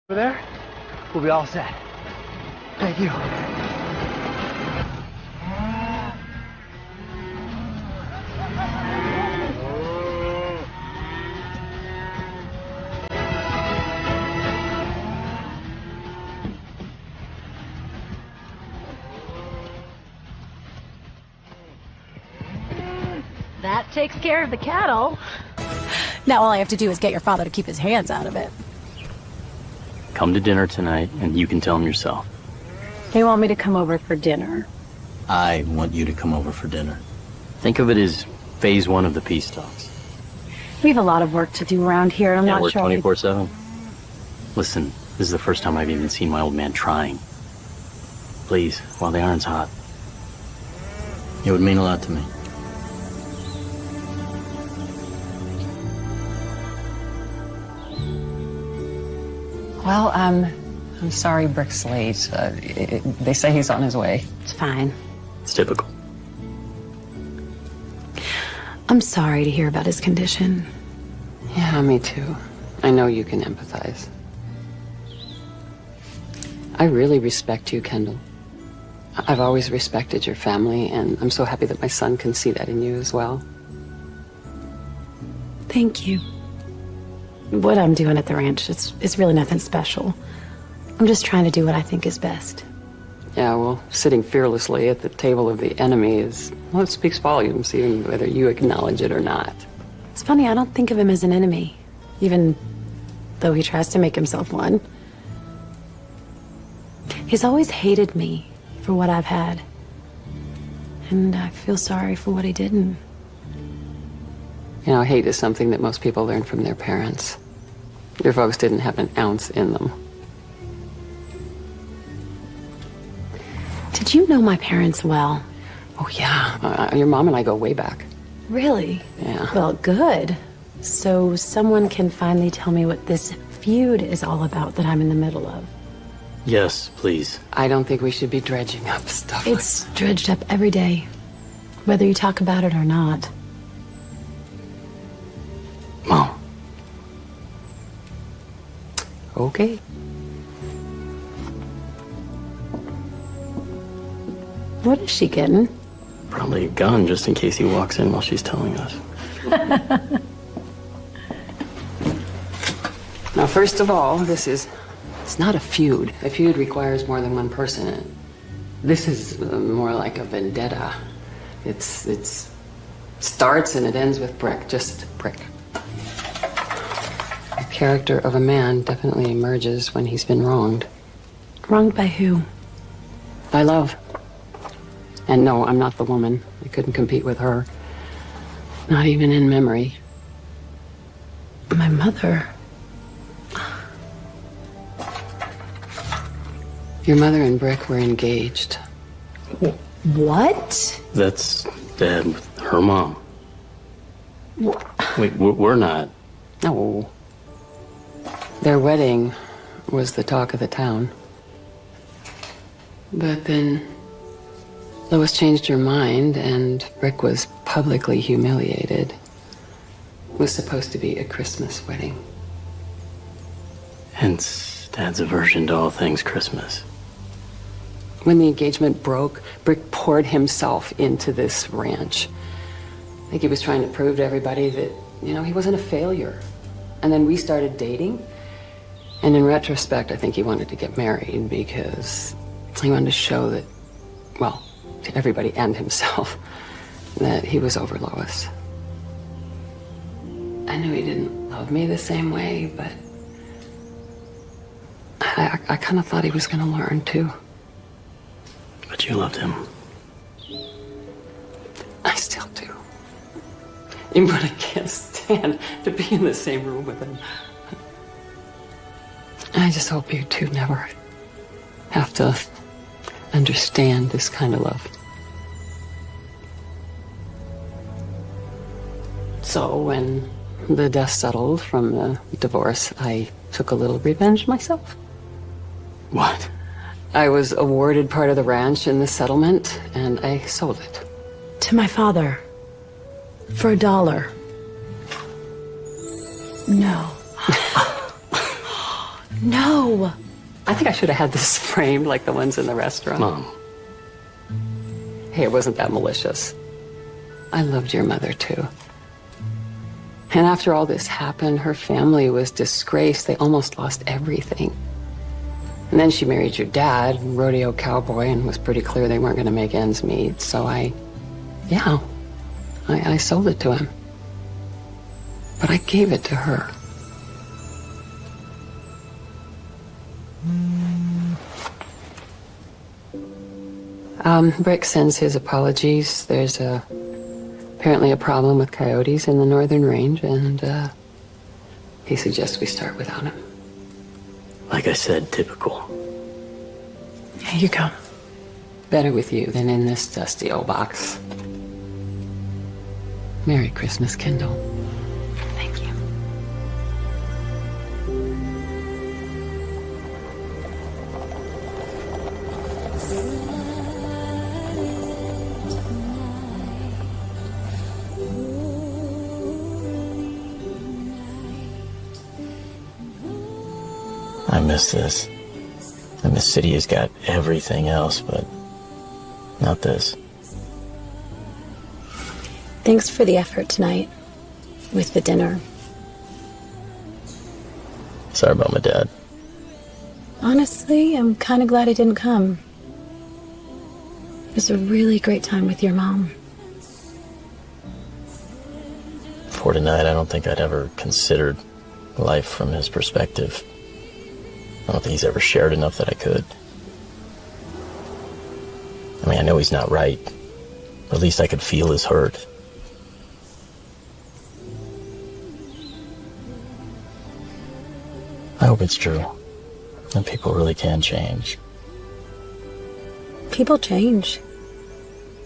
Over there, we'll be all set. Thank you. That takes care of the cattle. Now all I have to do is get your father to keep his hands out of it. Come to dinner tonight, and you can tell him yourself. They want me to come over for dinner. I want you to come over for dinner. Think of it as phase one of the peace talks. We have a lot of work to do around here. and I'm Can't not work sure. I could- 24-7. Listen, this is the first time I've even seen my old man trying. Please, while the iron's hot. It would mean a lot to me. Well, um, I'm sorry Brick's late. Uh, i i they say he's on his way. It's fine. It's typical. I'm sorry to hear about his condition. Yeah, me too. I know you can empathize. I really respect you, Kendall. I've always respected your family, and I'm so happy that my son can see that in you as well. Thank you. What I'm doing at the ranch, it's, it's really nothing special. I'm just trying to do what I think is best. Yeah, well, sitting fearlessly at the table of the enemy is, well, it speaks volumes, even whether you acknowledge it or not. It's funny, I don't think of him as an enemy, even though he tries to make himself one. He's always hated me for what I've had. And I feel sorry for what he didn't. You know, hate is something that most people learn from their parents. Your folks didn't have an ounce in them. Did you know my parents well? Oh, yeah. Uh, your mom and I go way back. Really? Yeah. Well, good. So someone can finally tell me what this feud is all about that I'm in the middle of. Yes, please. I don't think we should be dredging up stuff. It's dredged up every day, whether you talk about it or not. Mom. Okay. What is she getting? Probably a gun just in case he walks in while she's telling us. Now, first of all, this is, it's not a feud. A feud requires more than one person. This is uh, more like a vendetta. It's, it's, starts and it ends with Brick, just Brick. The character of a man definitely emerges when he's been wronged. Wronged by who? By love. And no, I'm not the woman. I couldn't compete with her. Not even in memory. My mother. Your mother and Brick were engaged. What? That's Dad with her mom. Wait, we're we're not. No. Their wedding was the talk of the town. But then Lois changed her mind, and Brick was publicly humiliated. It was supposed to be a Christmas wedding. Hence, Dad's aversion to all things Christmas. When the engagement broke, Brick poured himself into this ranch. I think he was trying to prove to everybody that, you know, he wasn't a failure. And then we started dating. And in retrospect, I think he wanted to get married because he wanted to show that, well, to everybody and himself, that he was over Lois. I knew he didn't love me the same way, but I, I, I kind of thought he was going to learn too. But you loved him. I still do. Even when I can't stand to be in the same room with him. I just hope you two never have to understand this kind of love. So when the dust settled from the divorce, I took a little revenge myself. What? I was awarded part of the ranch in the settlement, and I sold it. To my father. For a dollar. No. No. I think I should have had this framed like the ones in the restaurant. Mom. Hey, it wasn't that malicious. I loved your mother too. And after all this happened, her family was disgraced. They almost lost everything. And then she married your dad, rodeo cowboy, and was pretty clear they weren't going to make ends meet. So I, yeah, I, I sold it to him. But I gave it to her. Um, Brick sends his apologies. There's a, apparently a problem with coyotes in the northern range, and uh, he suggests we start without him. Like I said, typical. Here you go. Better with you than in this dusty old box. Merry Christmas, Kendall. Miss this. And the city has got everything else, but not this. Thanks for the effort tonight with the dinner. Sorry about my dad. Honestly, I'm kind of glad I didn't come. It was a really great time with your mom. For tonight, I don't think I'd ever considered life from his perspective. I don't think he's ever shared enough that I could. I mean, I know he's not right. But at least I could feel his hurt. I hope it's true. And people really can change. People change,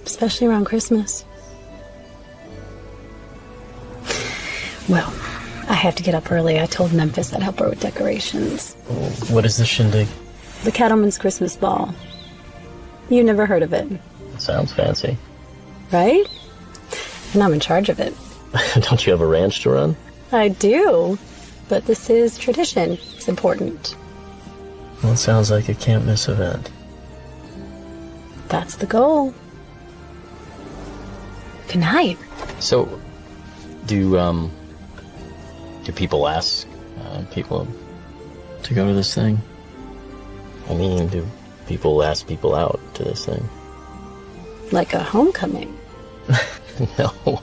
especially around Christmas. Well, have to get up early. I told Memphis I'd help her with decorations. What is this shindig? The Cattleman's Christmas Ball. You never heard of it, Sounds fancy. right? And I'm in charge of it. don't you have a ranch to run? I do. But this is tradition. It's important. Well, it sounds like a can't miss event. That's the goal. Good night. So, do um, do people ask uh, people to go to this thing? I mean, do people ask people out to this thing? Like a homecoming. no.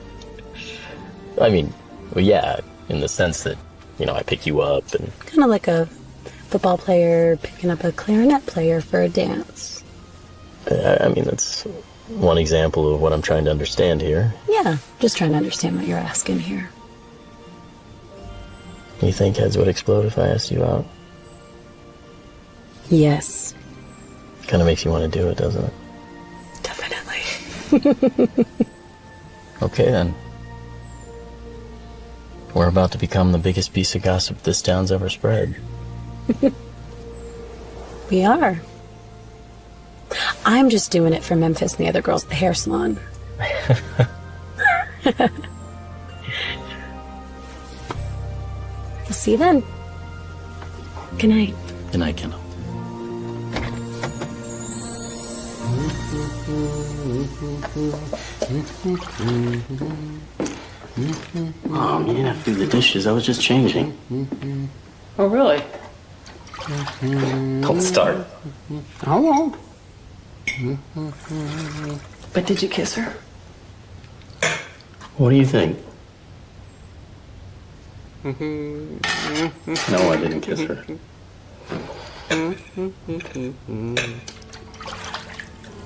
I mean, well, yeah, in the sense that you know I pick you up and Kind of like a football player picking up a clarinet player for a dance. uh, I mean that's one example of what I'm trying to understand here. Yeah, just trying to understand what you're asking here. You think heads would explode if I asked you out? Yes, Kind of makes you want to do it, doesn't it? definitely. Okay then. We're about to become the biggest piece of gossip this town's ever spread. we are. I'm just doing it for Memphis and the other girls at the hair salon. see you then. Good night. Good night, Kendall. Mom, you didn't have to do the dishes. I was just changing. Oh, really? Don't start. I won't. But did you kiss her? What do you think? Mm-hmm. No, I didn't kiss her.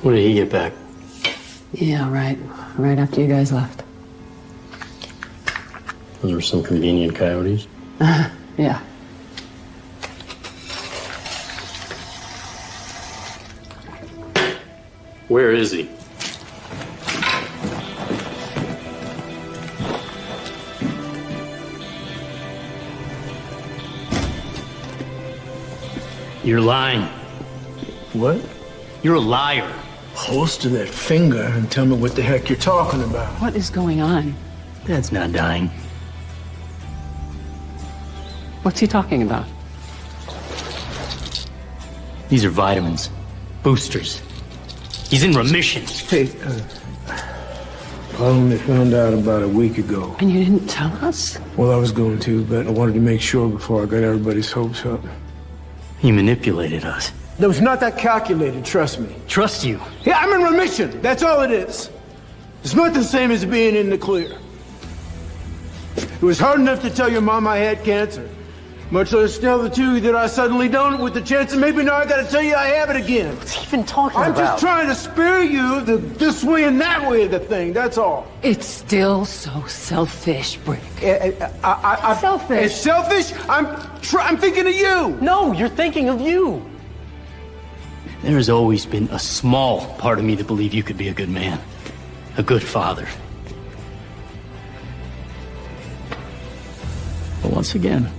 When did he get back? Yeah, right. Right after you guys left. Those were some convenient coyotes. yeah. Where is he? You're lying. What? You're a liar. Holster that finger and tell me what the heck you're talking about. What is going on? Dad's not dying. What's he talking about? These are vitamins, boosters. He's in remission. Hey, uh, I only found out about a week ago. And you didn't tell us? Well, I was going to, but I wanted to make sure before I got everybody's hopes up. He manipulated us. That was not that calculated, trust me. Trust you. Yeah, I'm in remission. That's all it is. It's not the same as being in the clear. It was hard enough to tell your mom I had cancer. Much less tell the two that I suddenly don't with the chance that maybe now I gotta tell you I have it again. What's he even talking I'm about? just trying to spare you the this way and that way of the thing, that's all. It's still so selfish, Brick. Eh, eh, eh, I, I, I, Selfish. It's selfish? I'm, tr- I'm thinking of you. No, you're thinking of you. There has always been a small part of me that believed you could be a good man, a good father. But once again,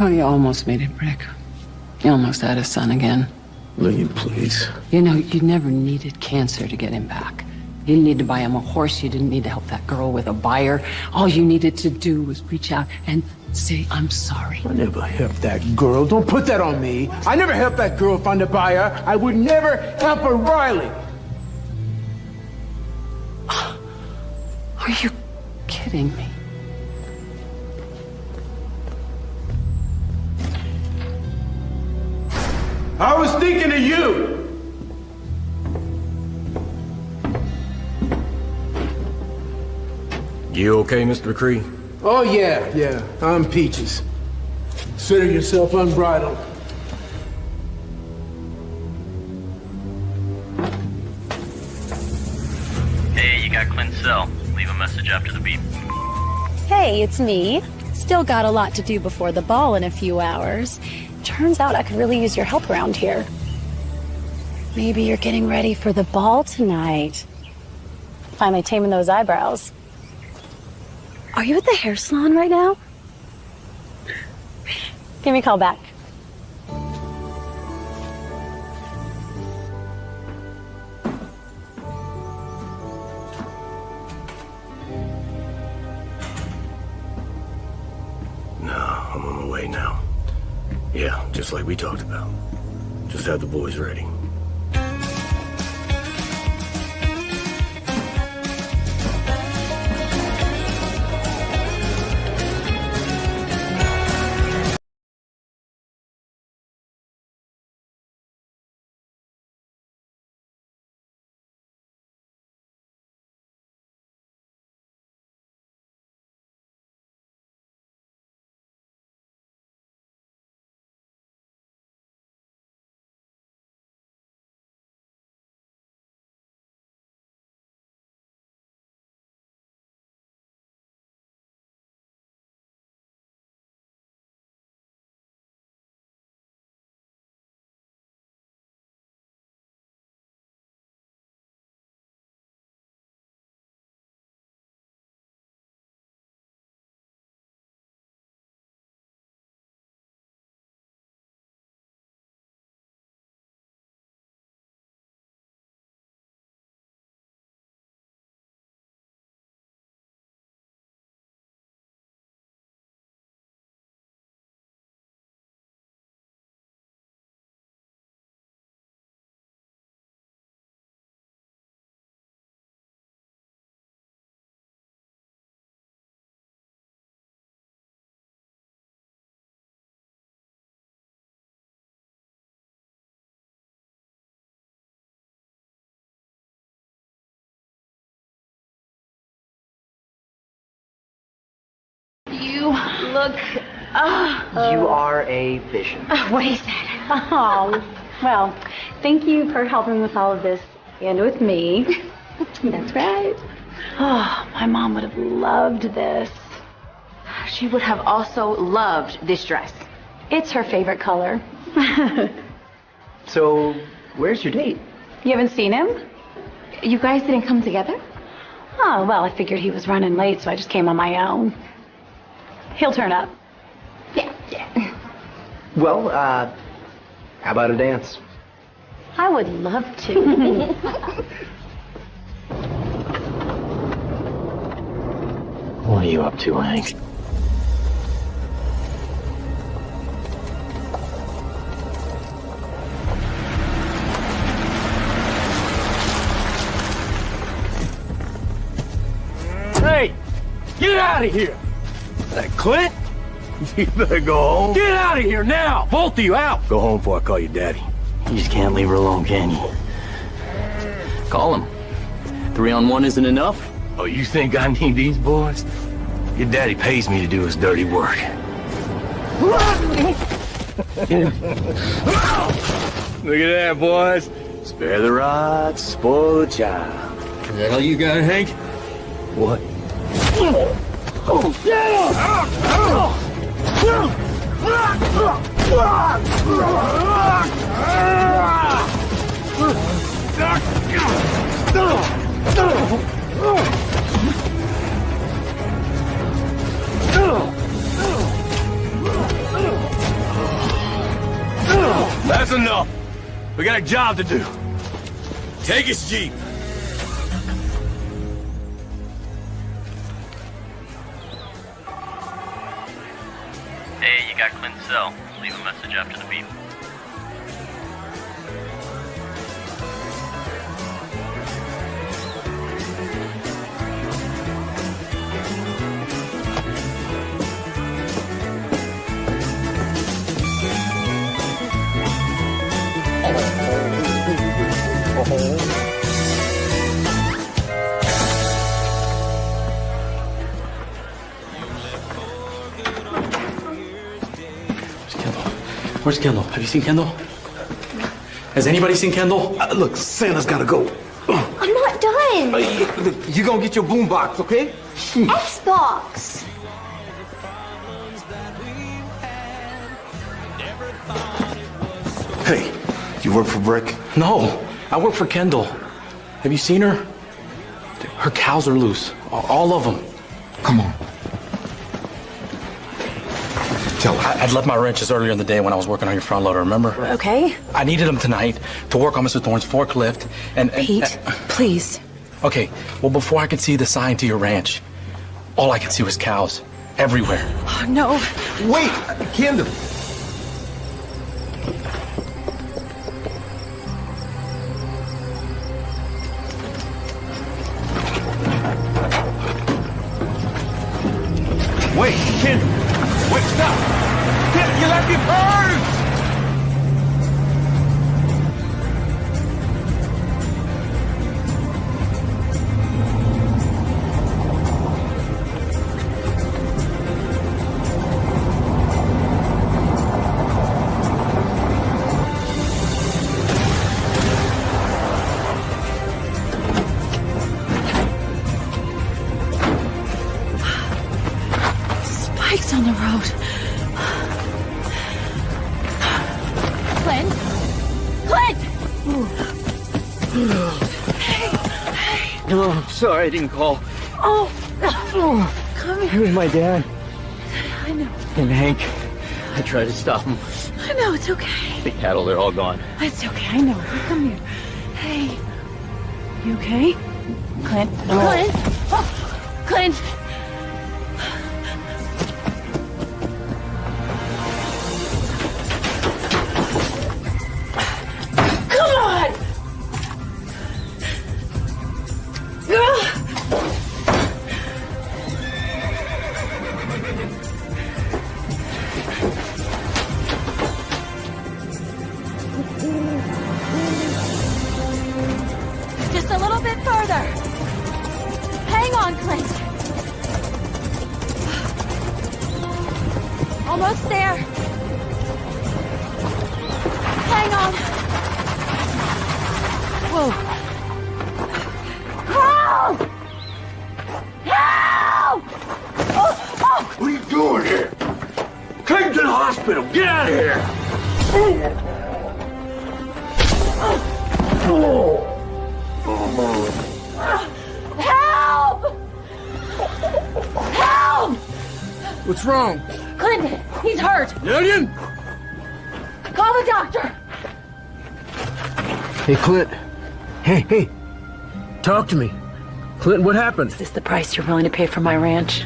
Oh, you almost made it, Brick. You almost had a son again. Lillian, please. You know, you never needed cancer to get him back. You didn't need to buy him a horse. You didn't need to help that girl with a buyer. All you needed to do was reach out and say, I'm sorry. I never helped that girl. Don't put that on me. I never helped that girl find a buyer. I would never help her, Riley. Are you kidding me? Thinking of you. You okay, Mr. McCree? Oh, yeah, yeah. I'm Peaches. Consider yourself unbridled. hey, you got Clint's cell. Leave a message after the beep. Hey, it's me. Still got a lot to do before the ball in a few hours. Turns out I could really use your help around here. Maybe you're getting ready for the ball tonight. Finally taming those eyebrows. Are you at the hair salon right now? Give me a call back. No, I'm on my way now. Yeah, just like we talked about. Just have the boys ready. You look. Oh. You are a vision. Oh, what he said. Oh, well, thank you for helping with all of this and with me. That's right. Oh, my mom would have loved this. She would have also loved this dress. It's her favorite color. So, where's your date? You haven't seen him? You guys didn't come together? Oh, well, I figured he was running late, so I just came on my own. He'll turn up. Yeah, yeah. Well, uh, how about a dance? I would love to. What are you up to, Hank? Hey, get out of here! That Clint? You better go home. Get out of here now! Both of you out! Go home before I call you daddy. You just can't leave her alone, can you? Call him. Three on one isn't enough? Oh, you think I need these boys? Your daddy pays me to do his dirty work. Look at that, boys. Spare the rod, spoil the child. Is that all you got, Hank? What? That's enough. We got a job to do. Take his jeep. Cell. Leave a message after the beep. Where's Kendall? Have you seen Kendall? Has anybody seen Kendall? Uh, look, Santa's gotta go. I'm not done. Look, you gonna get your boombox, okay? Xbox. Hey, you work for Brick? No, I work for Kendall. Have you seen her? Her cows are loose. All of them. Come on. Tell I- I'd left my wrenches earlier in the day when I was working on your front loader, remember? Okay. I needed them tonight to work on Mr. Thorne's forklift and... and Pete, uh, please. Okay, well, before I could see the sign to your ranch, all I could see was cows everywhere. Oh, no. Wait, Kendall. I'm sorry I didn't call. Oh, come It here. was my dad I know. and Hank. I tried to stop him. I know, it's okay. The cattle, they're all gone. It's okay, I know. Come here. Hey. You okay? Clint? No. Clint? Oh, Clint! Talk to me. Clint, what happened? Is this the price you're willing to pay for my ranch?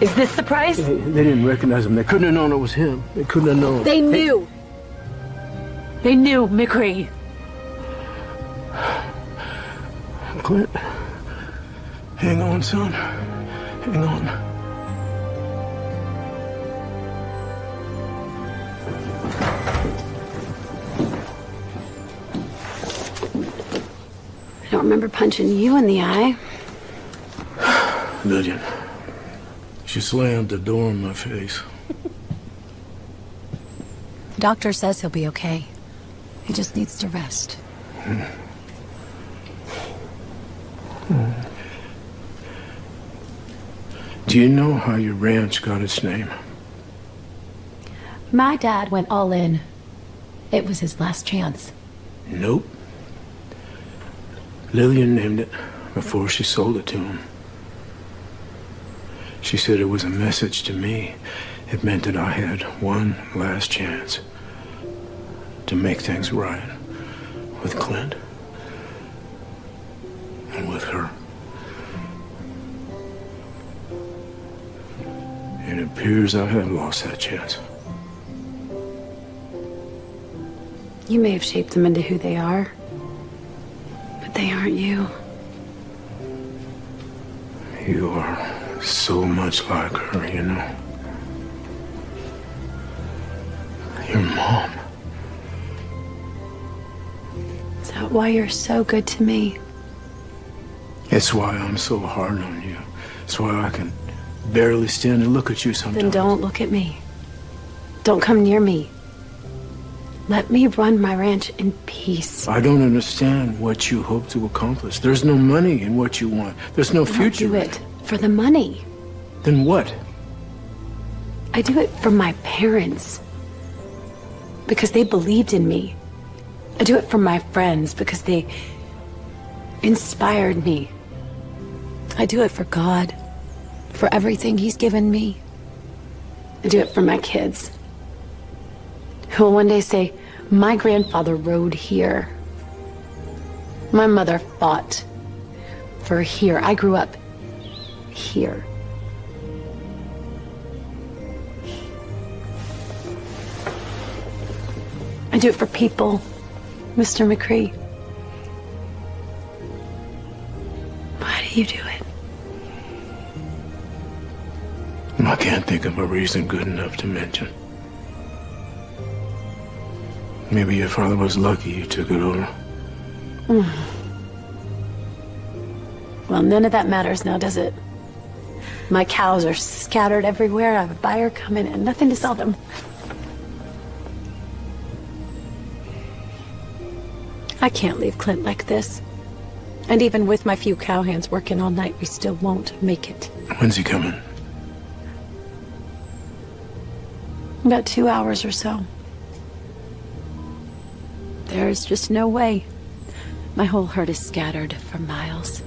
Is this the price? They, they didn't recognize him. They couldn't have known it was him. They couldn't have known. They knew. They knew, McCree. Clint. Hang on, son. Hang on. Remember punching you in the eye. Lillian. She slammed the door in my face. The doctor says he'll be okay. He just needs to rest. Hmm. Do you know how your ranch got its name? My dad went all in. It was his last chance. Nope. Lillian named it before she sold it to him. She said it was a message to me. It meant that I had one last chance to make things right with Clint and with her. It appears I have lost that chance. You may have shaped them into who they are, they aren't you. You are so much like her, you know. Your mom. Is that why you're so good to me? It's why I'm so hard on you. It's why I can barely stand and look at you sometimes. Then don't look at me. Don't come near me. Let me run my ranch in peace. I don't understand what you hope to accomplish. There's no money in what you want. There's no I future. do it for the money. Then what? I do it for my parents. Because they believed in me. I do it for my friends because they inspired me. I do it for God, for everything He's given me. I do it for my kids, who will one day say, My grandfather rode here. My mother fought for here. I grew up here. I do it for people, Mr. McCree. Why do you do it? I can't think of a reason good enough to mention. Maybe your father was lucky you took it over. Mm. Well, none of that matters now, does it? My cows are scattered everywhere. I have a buyer coming and nothing to sell them. I can't leave Clint like this. And even with my few cowhands working all night, we still won't make it. When's he coming? About two hours or so. There's just no way. My whole herd is scattered for miles.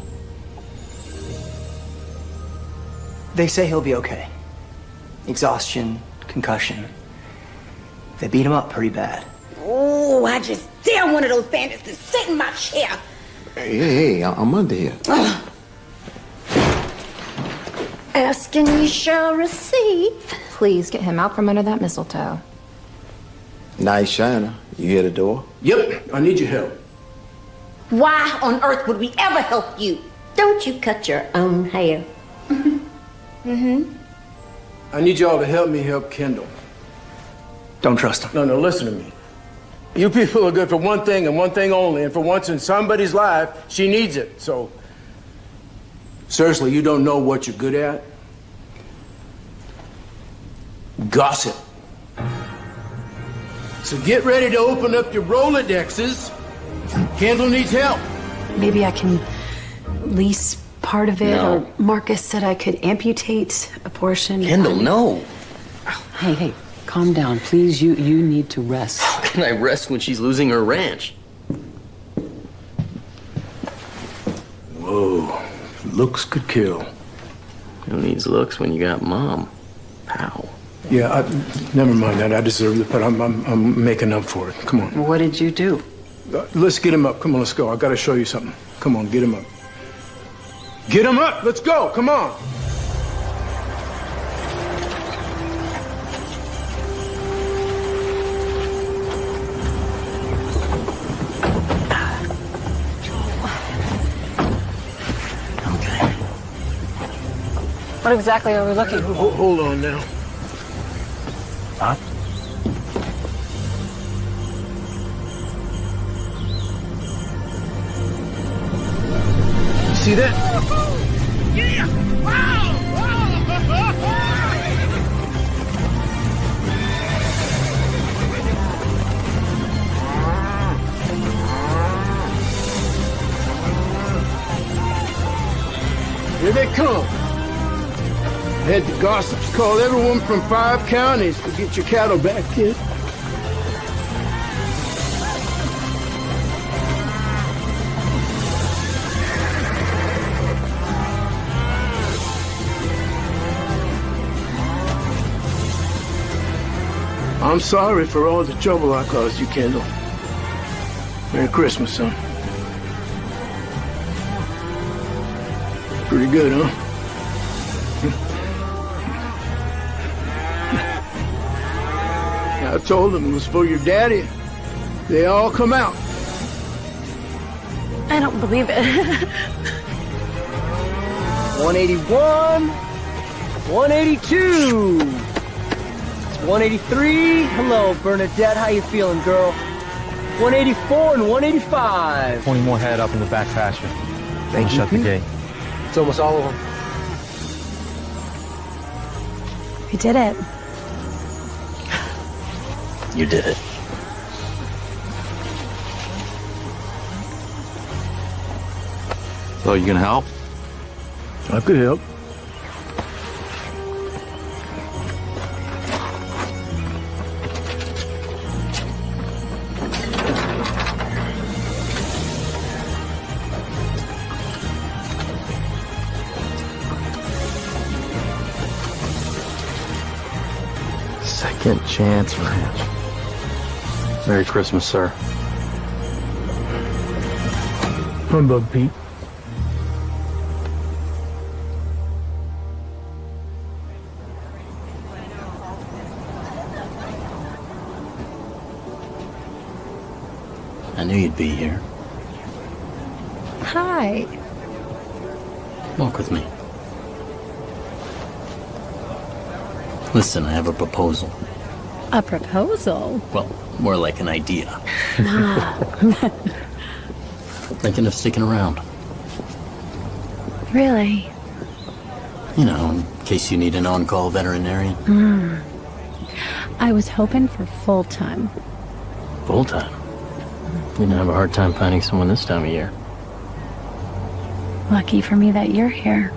They say he'll be okay. Exhaustion, concussion. They beat him up pretty bad. Oh, I just dare one of those bandits to sit in my chair. Hey, hey, hey, I- I'm under here. Asking you shall receive. Please get him out from under that mistletoe. Nice shiner. You hear the door? Yep, I need your help. Why on earth would we ever help you? Don't you cut your own hair? Mm-hmm. I need y'all to help me help Kendall. Don't trust him. No, no, listen to me. You people are good for one thing and one thing only, and for once in somebody's life, she needs it. So, seriously, you don't know what you're good at? Gossip. So get ready to open up your Rolodexes. Kendall needs help. Maybe I can lease part of it, No. or Marcus said I could amputate a portion. Kendall, um, no. Oh, hey, hey, calm down, please. You you need to rest. How can I rest when she's losing her ranch? Whoa, looks could kill. Who needs looks when you got mom? Pow. Yeah, I, never mind that. I deserved it, but I'm, I'm, I'm making up for it. Come on. What did you do? Uh, let's get him up. Come on, let's go. I gotta show you something. Come on, get him up. Get him up. Let's go. Come on. What exactly are we looking for? Hold, hold on now. Huh? See that? Here they come. Had the gossips call everyone from five counties to get your cattle back, kid. I'm sorry for all the trouble I caused you, Kendall. Merry Christmas, son. Pretty good, huh? Told them it was for your daddy. They all come out. I don't believe it. 181, 182. It's 183. Hello, Bernadette. How you feeling, girl? 184 and 185. 20 more head up in the back pasture. Thank you, Shut the gate. It's almost all of them. We did it. You did it. So you gonna help? I could help. Second Chance Ranch. Merry Christmas, sir. Humbug, Pete. I knew you'd be here. Hi. Walk with me. Listen, I have a proposal. A proposal? Well, more like an idea. Ah, Thinking of sticking around. really? You know, in case you need an on-call veterinarian. Hmm. I was hoping for full time. Full time. You're gonna have a hard time finding someone this time of year. Lucky for me that you're here.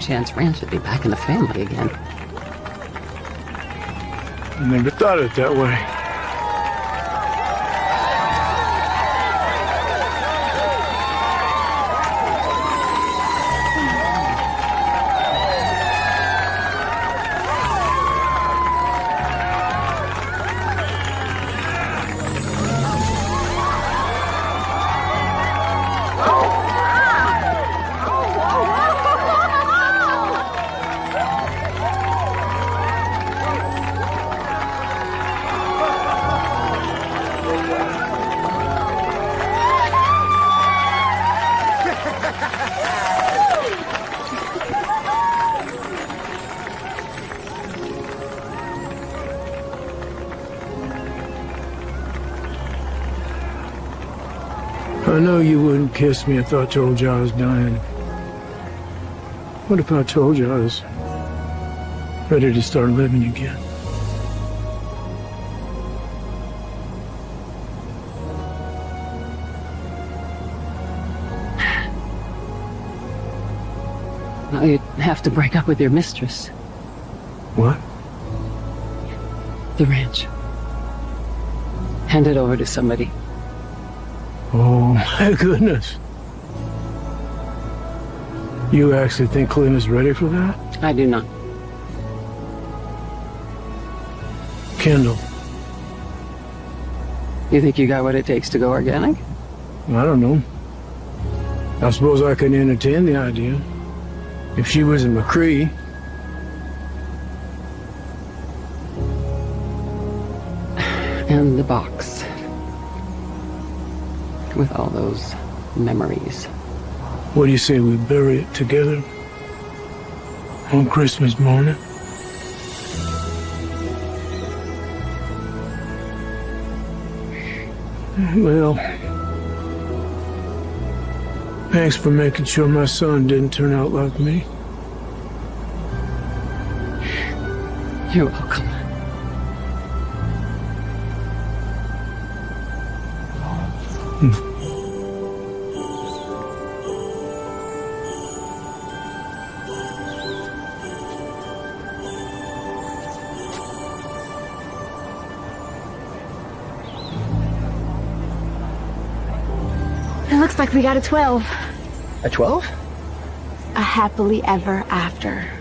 Second chance ranch would be back in the family again. I never thought of it that way. You wouldn't kiss me I told you I was dying. What if I told you I was ready to start living again? Well, you'd have to break up with your mistress. What? The ranch. Hand it over to somebody. Oh, my goodness. You actually think Clint is ready for that? I do not. Kendall, You think you got what it takes to go organic? I don't know. I suppose I can entertain the idea. If she was in McCree, And the box. With all those memories. what do you say we bury it together? On Christmas morning? Well, thanks for making sure my son didn't turn out like me. You're welcome. It looks like we got a 12. A 12? A happily ever after.